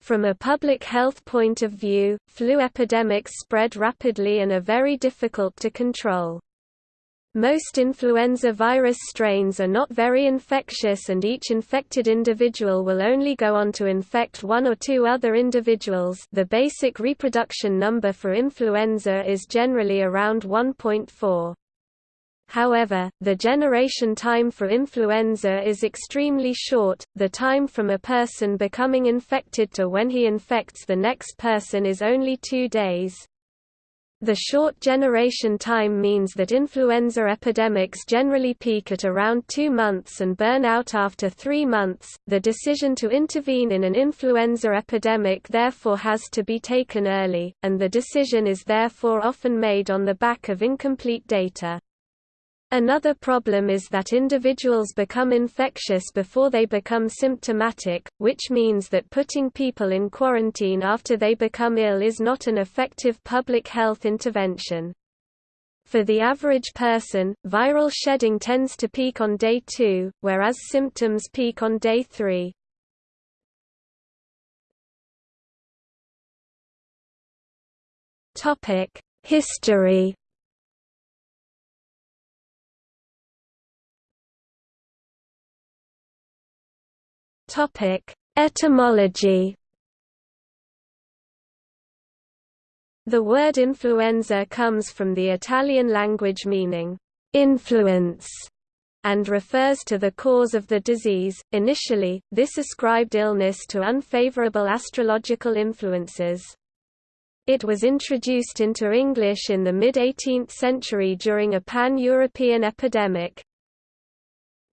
From a public health point of view, flu epidemics spread rapidly and are very difficult to control. Most influenza virus strains are not very infectious and each infected individual will only go on to infect one or two other individuals the basic reproduction number for influenza is generally around 1.4. However, the generation time for influenza is extremely short, the time from a person becoming infected to when he infects the next person is only two days. The short generation time means that influenza epidemics generally peak at around two months and burn out after three months. The decision to intervene in an influenza epidemic therefore has to be taken early, and the decision is therefore often made on the back of incomplete data. Another problem is that individuals become infectious before they become symptomatic, which means that putting people in quarantine after they become ill is not an effective public health intervention. For the average person, viral shedding tends to peak on day 2, whereas symptoms peak on day 3. History Topic: Etymology. The word influenza comes from the Italian language meaning influence and refers to the cause of the disease. Initially, this ascribed illness to unfavorable astrological influences. It was introduced into English in the mid-18th century during a pan-European epidemic.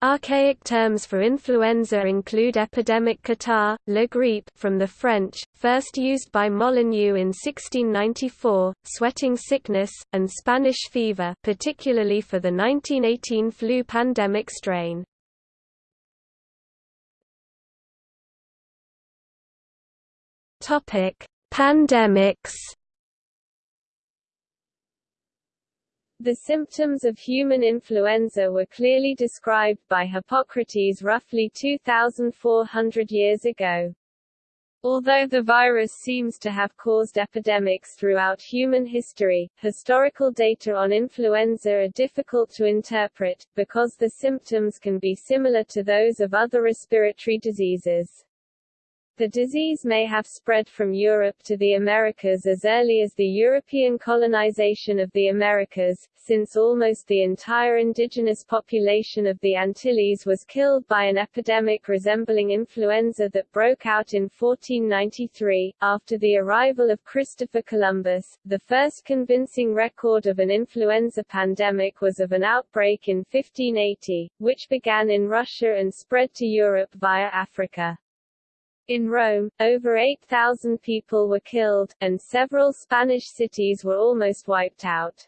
Archaic terms for influenza include epidemic catarrh, la grippe from the French, first used by Molyneux in 1694, sweating sickness, and Spanish fever particularly for the 1918 flu pandemic strain. Pandemics The symptoms of human influenza were clearly described by Hippocrates roughly 2,400 years ago. Although the virus seems to have caused epidemics throughout human history, historical data on influenza are difficult to interpret, because the symptoms can be similar to those of other respiratory diseases. The disease may have spread from Europe to the Americas as early as the European colonization of the Americas, since almost the entire indigenous population of the Antilles was killed by an epidemic resembling influenza that broke out in 1493. After the arrival of Christopher Columbus, the first convincing record of an influenza pandemic was of an outbreak in 1580, which began in Russia and spread to Europe via Africa. In Rome, over 8,000 people were killed, and several Spanish cities were almost wiped out.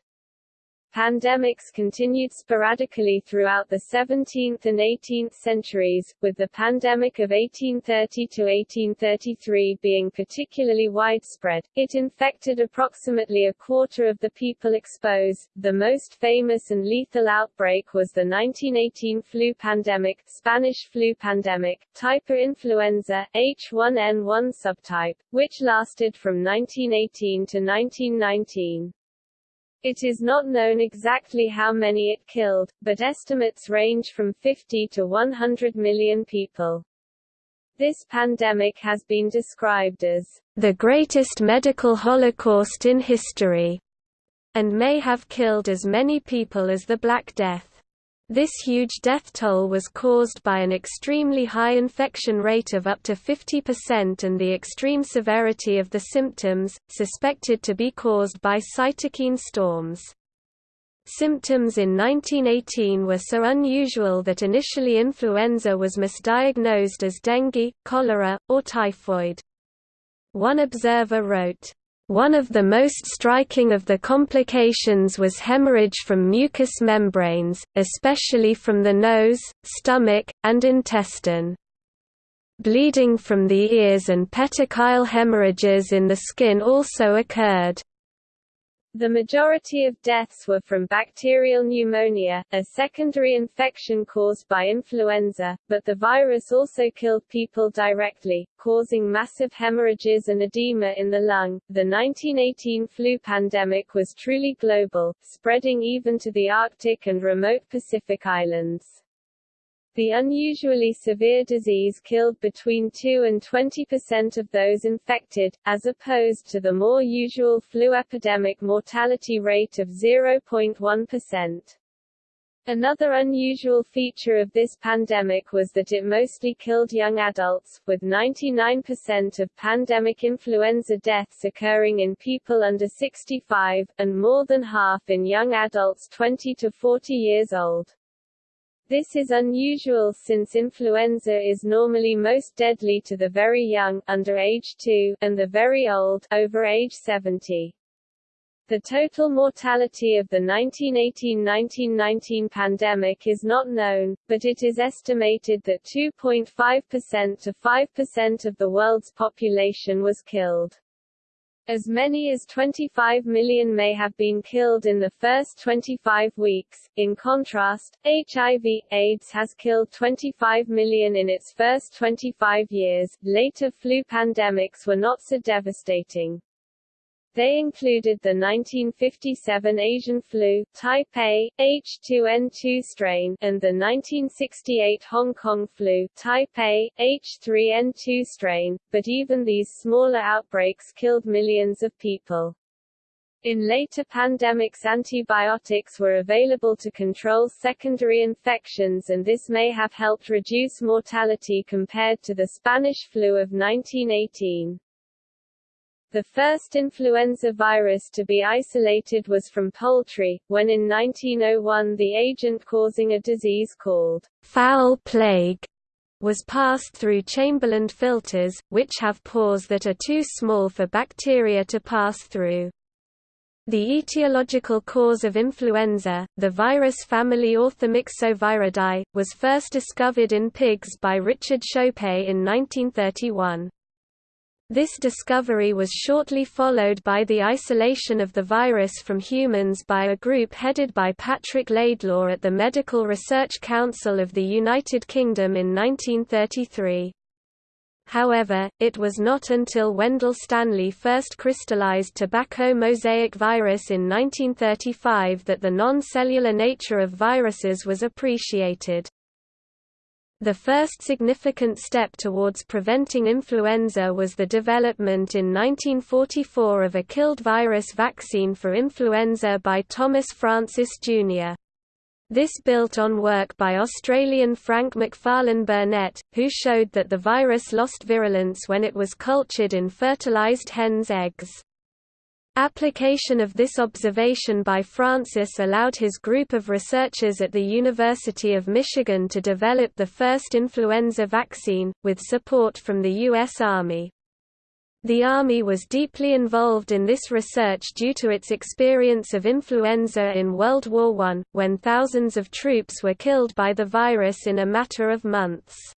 Pandemics continued sporadically throughout the 17th and 18th centuries, with the pandemic of 1830 to 1833 being particularly widespread. It infected approximately a quarter of the people exposed. The most famous and lethal outbreak was the 1918 flu pandemic, Spanish flu pandemic, type influenza, H1N1 subtype, which lasted from 1918 to 1919. It is not known exactly how many it killed, but estimates range from 50 to 100 million people. This pandemic has been described as the greatest medical holocaust in history, and may have killed as many people as the Black Death. This huge death toll was caused by an extremely high infection rate of up to 50% and the extreme severity of the symptoms, suspected to be caused by cytokine storms. Symptoms in 1918 were so unusual that initially influenza was misdiagnosed as dengue, cholera, or typhoid. One observer wrote, one of the most striking of the complications was hemorrhage from mucous membranes, especially from the nose, stomach, and intestine. Bleeding from the ears and petechial hemorrhages in the skin also occurred. The majority of deaths were from bacterial pneumonia, a secondary infection caused by influenza, but the virus also killed people directly, causing massive hemorrhages and edema in the lung. The 1918 flu pandemic was truly global, spreading even to the Arctic and remote Pacific islands. The unusually severe disease killed between 2 and 20 percent of those infected, as opposed to the more usual flu epidemic mortality rate of 0.1 percent. Another unusual feature of this pandemic was that it mostly killed young adults, with 99% of pandemic influenza deaths occurring in people under 65, and more than half in young adults 20 to 40 years old. This is unusual since influenza is normally most deadly to the very young under age 2, and the very old over age 70. The total mortality of the 1918–1919 pandemic is not known, but it is estimated that 2.5% to 5% of the world's population was killed. As many as 25 million may have been killed in the first 25 weeks. In contrast, HIV/AIDS has killed 25 million in its first 25 years. Later flu pandemics were not so devastating. They included the 1957 Asian flu, type A, H2N2 strain, and the 1968 Hong Kong flu, type A, H3N2 strain, but even these smaller outbreaks killed millions of people. In later pandemics antibiotics were available to control secondary infections and this may have helped reduce mortality compared to the Spanish flu of 1918. The first influenza virus to be isolated was from poultry, when in 1901 the agent causing a disease called fowl plague was passed through Chamberland filters, which have pores that are too small for bacteria to pass through. The etiological cause of influenza, the virus family Orthomyxoviridae, was first discovered in pigs by Richard Shope in 1931. This discovery was shortly followed by the isolation of the virus from humans by a group headed by Patrick Laidlaw at the Medical Research Council of the United Kingdom in 1933. However, it was not until Wendell Stanley first crystallized tobacco mosaic virus in 1935 that the non-cellular nature of viruses was appreciated. The first significant step towards preventing influenza was the development in 1944 of a killed virus vaccine for influenza by Thomas Francis, Jr. This built on work by Australian Frank Macfarlane Burnet, who showed that the virus lost virulence when it was cultured in fertilized hens' eggs. Application of this observation by Francis allowed his group of researchers at the University of Michigan to develop the first influenza vaccine, with support from the U.S. Army. The Army was deeply involved in this research due to its experience of influenza in World War I, when thousands of troops were killed by the virus in a matter of months.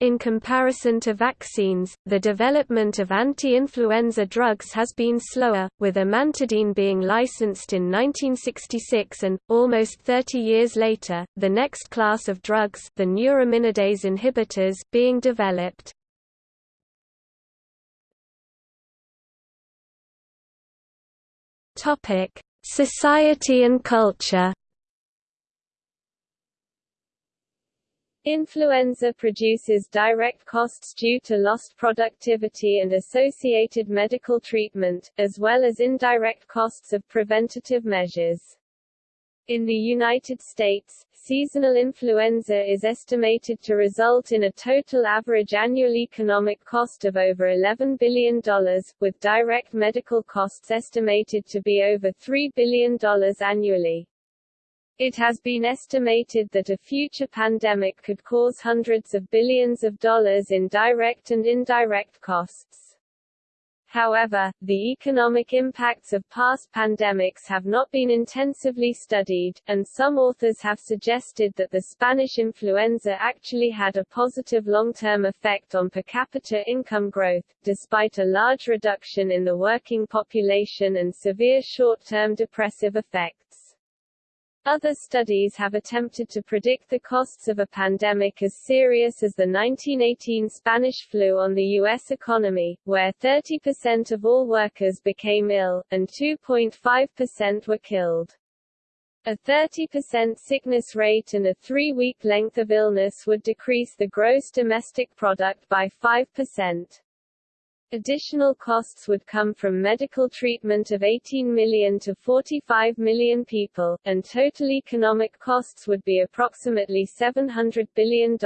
In comparison to vaccines, the development of anti-influenza drugs has been slower, with amantadine being licensed in 1966 and, almost 30 years later, the next class of drugs the neuraminidase inhibitors being developed. Society and culture. Influenza produces direct costs due to lost productivity and associated medical treatment, as well as indirect costs of preventative measures. In the United States, seasonal influenza is estimated to result in a total average annual economic cost of over $11 billion, with direct medical costs estimated to be over $3 billion annually. It has been estimated that a future pandemic could cause hundreds of billions of dollars in direct and indirect costs. However, the economic impacts of past pandemics have not been intensively studied, and some authors have suggested that the Spanish influenza actually had a positive long-term effect on per capita income growth, despite a large reduction in the working population and severe short-term depressive effects. Other studies have attempted to predict the costs of a pandemic as serious as the 1918 Spanish flu on the U.S. economy, where 30% of all workers became ill, and 2.5% were killed. A 30% sickness rate and a three-week length of illness would decrease the gross domestic product by 5%. Additional costs would come from medical treatment of 18 million to 45 million people, and total economic costs would be approximately $700 billion.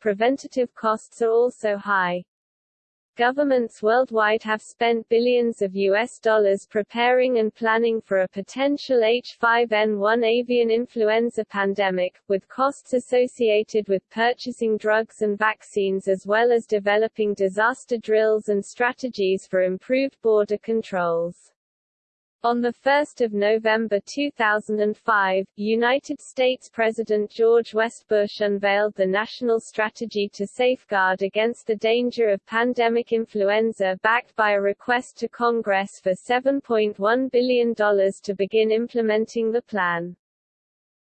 Preventative costs are also high. Governments worldwide have spent billions of US dollars preparing and planning for a potential H5N1 avian influenza pandemic, with costs associated with purchasing drugs and vaccines as well as developing disaster drills and strategies for improved border controls. On 1 November 2005, United States President George West Bush unveiled the National Strategy to Safeguard Against the Danger of Pandemic Influenza backed by a request to Congress for $7.1 billion to begin implementing the plan.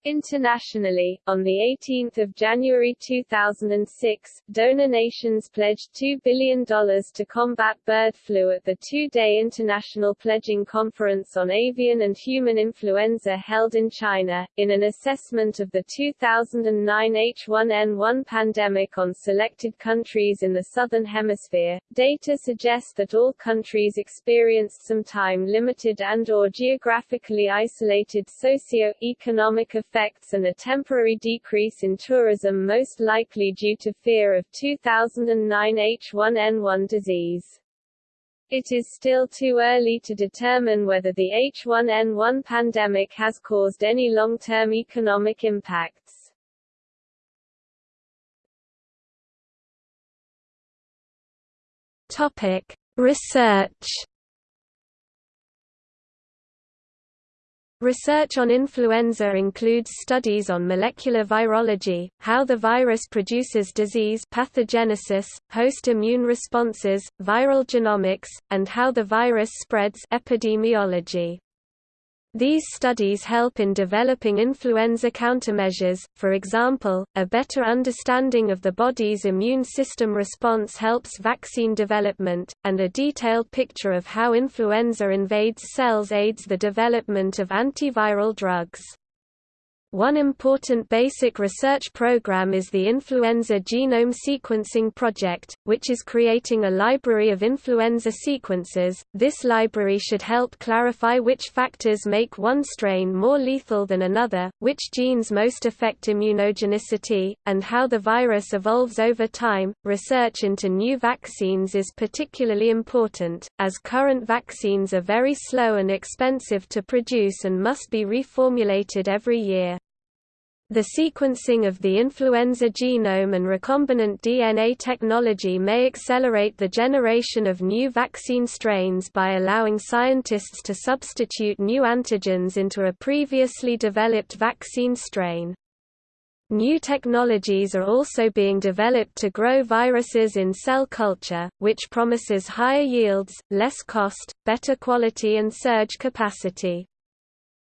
Internationally, on 18 January 2006, donor nations pledged $2 billion to combat bird flu at the two-day International Pledging Conference on Avian and Human Influenza held in China. In an assessment of the 2009 H1N1 pandemic on selected countries in the Southern Hemisphere, data suggest that all countries experienced some time-limited and or geographically isolated socio-economic effects and a temporary decrease in tourism most likely due to fear of 2009 H1N1 disease. It is still too early to determine whether the H1N1 pandemic has caused any long-term economic impacts. Topic: Research Research on influenza includes studies on molecular virology, how the virus produces disease pathogenesis, host immune responses, viral genomics, and how the virus spreads epidemiology. These studies help in developing influenza countermeasures, for example, a better understanding of the body's immune system response helps vaccine development, and a detailed picture of how influenza invades cells aids the development of antiviral drugs. One important basic research program is the Influenza Genome Sequencing Project, which is creating a library of influenza sequences. This library should help clarify which factors make one strain more lethal than another, which genes most affect immunogenicity, and how the virus evolves over time. Research into new vaccines is particularly important, as current vaccines are very slow and expensive to produce and must be reformulated every year. The sequencing of the influenza genome and recombinant DNA technology may accelerate the generation of new vaccine strains by allowing scientists to substitute new antigens into a previously developed vaccine strain. New technologies are also being developed to grow viruses in cell culture, which promises higher yields, less cost, better quality and surge capacity.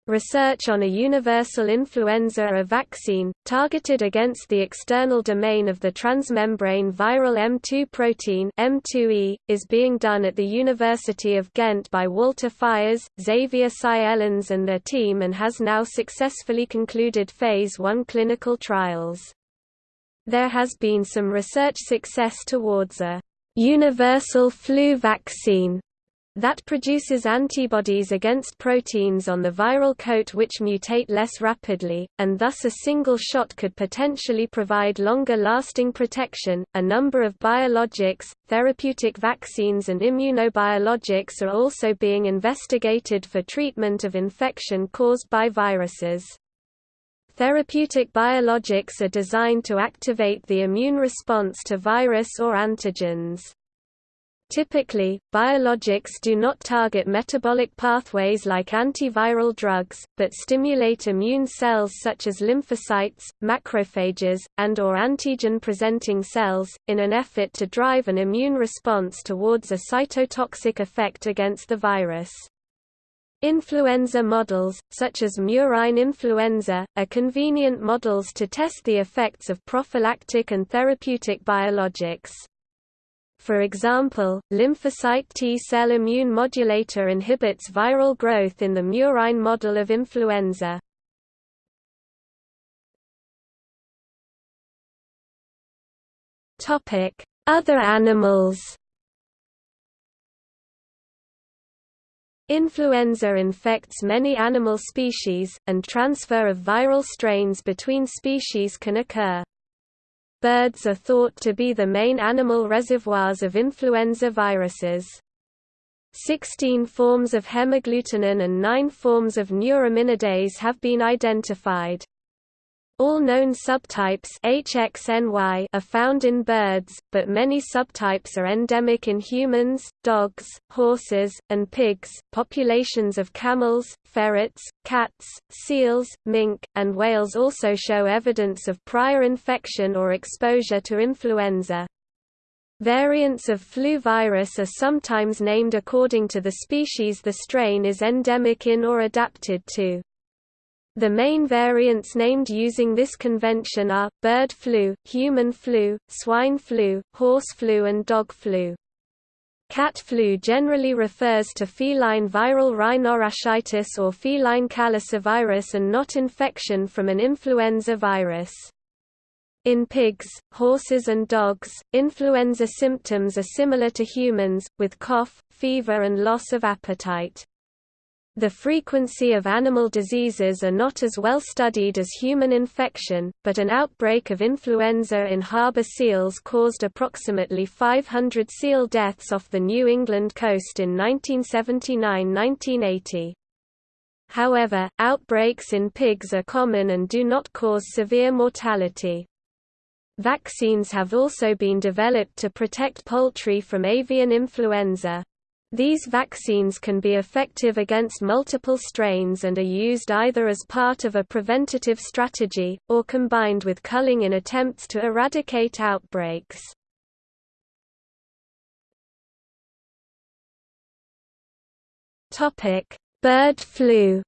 Research on a universal influenza A vaccine, targeted against the external domain of the transmembrane viral M2 protein M2E, is being done at the University of Ghent by Walter Fiers, Xavier Saelens and their team and has now successfully concluded Phase 1 clinical trials. There has been some research success towards a universal flu vaccine that produces antibodies against proteins on the viral coat which mutate less rapidly, and thus a single shot could potentially provide longer lasting protection. A number of biologics, therapeutic vaccines, and immunobiologics are also being investigated for treatment of infection caused by viruses. Therapeutic biologics are designed to activate the immune response to virus or antigens. Typically, biologics do not target metabolic pathways like antiviral drugs, but stimulate immune cells such as lymphocytes, macrophages, and or antigen-presenting cells, in an effort to drive an immune response towards a cytotoxic effect against the virus. Influenza models, such as murine influenza, are convenient models to test the effects of prophylactic and therapeutic biologics. For example, lymphocyte T-cell immune modulator inhibits viral growth in the murine model of influenza. Other animals Influenza infects many animal species, and transfer of viral strains between species can occur. Birds are thought to be the main animal reservoirs of influenza viruses. Sixteen forms of hemagglutinin and nine forms of neuraminidase have been identified. All known subtypes HXNY are found in birds, but many subtypes are endemic in humans, dogs, horses, and pigs. Populations of camels, ferrets, cats, seals, mink, and whales also show evidence of prior infection or exposure to influenza. Variants of flu virus are sometimes named according to the species the strain is endemic in or adapted to. The main variants named using this convention are, bird flu, human flu, swine flu, horse flu and dog flu. Cat flu generally refers to feline viral rhinotracheitis or feline calicivirus and not infection from an influenza virus. In pigs, horses and dogs, influenza symptoms are similar to humans, with cough, fever and loss of appetite. The frequency of animal diseases are not as well studied as human infection, but an outbreak of influenza in harbor seals caused approximately 500 seal deaths off the New England coast in 1979–1980. However, outbreaks in pigs are common and do not cause severe mortality. Vaccines have also been developed to protect poultry from avian influenza. These vaccines can be effective against multiple strains and are used either as part of a preventative strategy, or combined with culling in attempts to eradicate outbreaks. Bird flu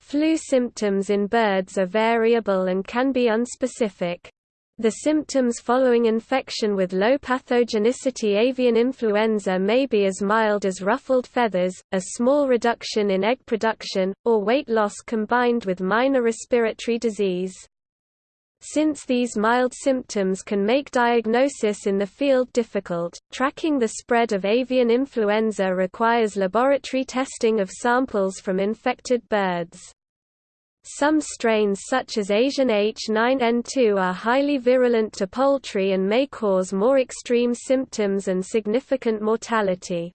Flu symptoms in birds are variable and can be unspecific. The symptoms following infection with low pathogenicity avian influenza may be as mild as ruffled feathers, a small reduction in egg production, or weight loss combined with minor respiratory disease. Since these mild symptoms can make diagnosis in the field difficult, tracking the spread of avian influenza requires laboratory testing of samples from infected birds. Some strains such as Asian H9N2 are highly virulent to poultry and may cause more extreme symptoms and significant mortality.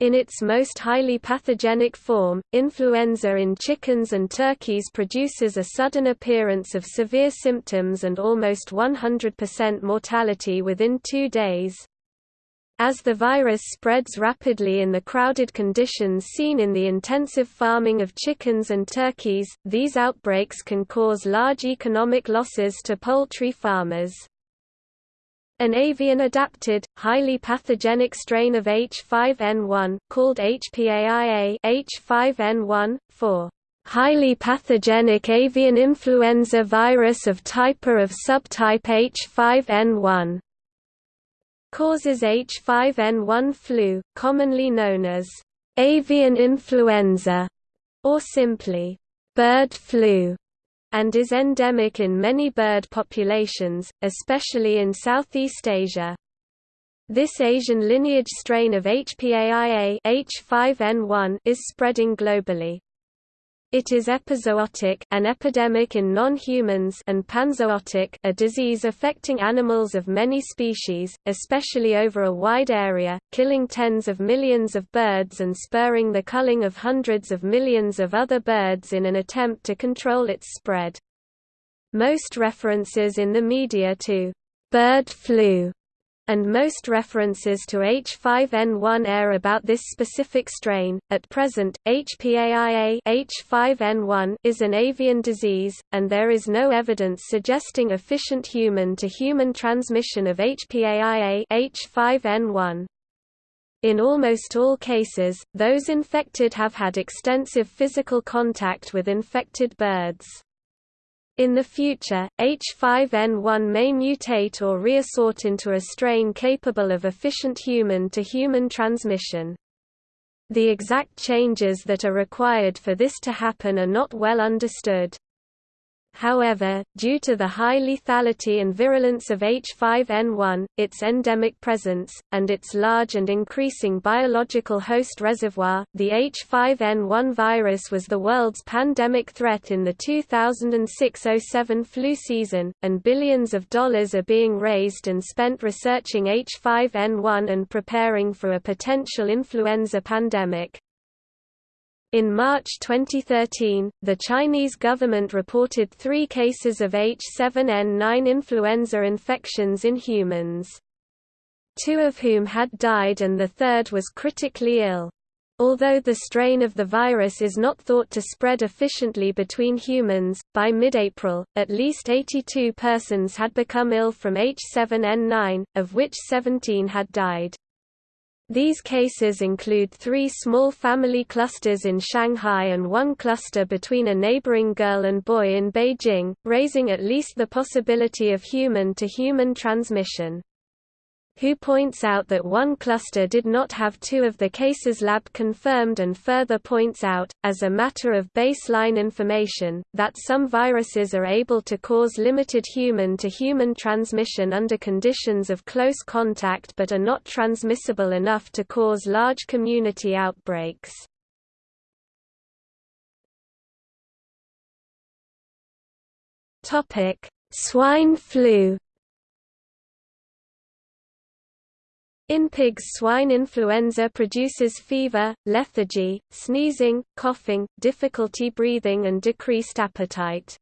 In its most highly pathogenic form, influenza in chickens and turkeys produces a sudden appearance of severe symptoms and almost 100% mortality within two days. As the virus spreads rapidly in the crowded conditions seen in the intensive farming of chickens and turkeys, these outbreaks can cause large economic losses to poultry farmers. An avian-adapted, highly pathogenic strain of H5N1, called HPAIA H5N1, for highly pathogenic avian influenza virus of type of subtype H5N1 causes H5N1 flu, commonly known as avian influenza, or simply bird flu, and is endemic in many bird populations, especially in Southeast Asia. This Asian lineage strain of HPAIA H5N1 is spreading globally. It is epizootic an epidemic in non-humans and panzootic a disease affecting animals of many species, especially over a wide area, killing tens of millions of birds and spurring the culling of hundreds of millions of other birds in an attempt to control its spread. Most references in the media to bird flu and most references to H5N1 are about this specific strain. At present, HPAIA H5N1 is an avian disease, and there is no evidence suggesting efficient human-to-human -human transmission of HPAIA H5N1. In almost all cases, those infected have had extensive physical contact with infected birds. In the future, H5N1 may mutate or reassort into a strain capable of efficient human-to-human -human transmission. The exact changes that are required for this to happen are not well understood. However, due to the high lethality and virulence of H5N1, its endemic presence, and its large and increasing biological host reservoir, the H5N1 virus was the world's pandemic threat in the 2006–07 flu season, and billions of dollars are being raised and spent researching H5N1 and preparing for a potential influenza pandemic. In March 2013, the Chinese government reported three cases of H7N9 influenza infections in humans. Two of whom had died and the third was critically ill. Although the strain of the virus is not thought to spread efficiently between humans, by mid-April, at least 82 persons had become ill from H7N9, of which 17 had died. These cases include three small family clusters in Shanghai and one cluster between a neighboring girl and boy in Beijing, raising at least the possibility of human-to-human -human transmission. Who points out that one cluster did not have two of the cases lab confirmed and further points out, as a matter of baseline information, that some viruses are able to cause limited human-to-human -human transmission under conditions of close contact but are not transmissible enough to cause large community outbreaks. Swine flu In pigs swine influenza produces fever, lethargy, sneezing, coughing, difficulty breathing and decreased appetite.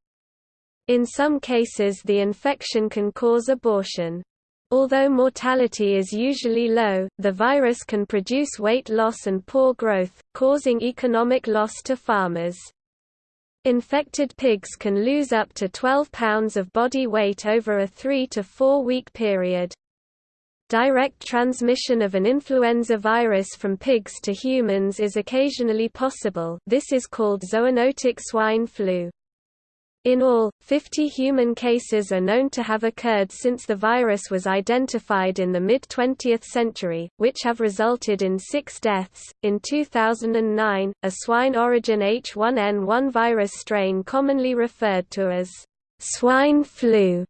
In some cases the infection can cause abortion. Although mortality is usually low, the virus can produce weight loss and poor growth, causing economic loss to farmers. Infected pigs can lose up to 12 pounds of body weight over a 3 to 4 week period. Direct transmission of an influenza virus from pigs to humans is occasionally possible this is called zoonotic swine flu. In all, 50 human cases are known to have occurred since the virus was identified in the mid 20th century, which have resulted in six deaths. In 2009, a swine origin H1N1 virus strain commonly referred to as swine flu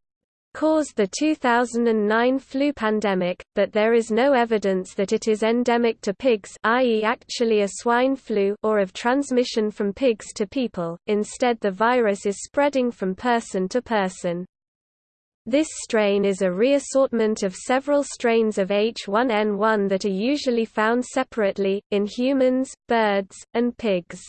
caused the 2009 flu pandemic, but there is no evidence that it is endemic to pigs i.e. actually a swine flu or of transmission from pigs to people, instead the virus is spreading from person to person. This strain is a reassortment of several strains of H1N1 that are usually found separately, in humans, birds, and pigs.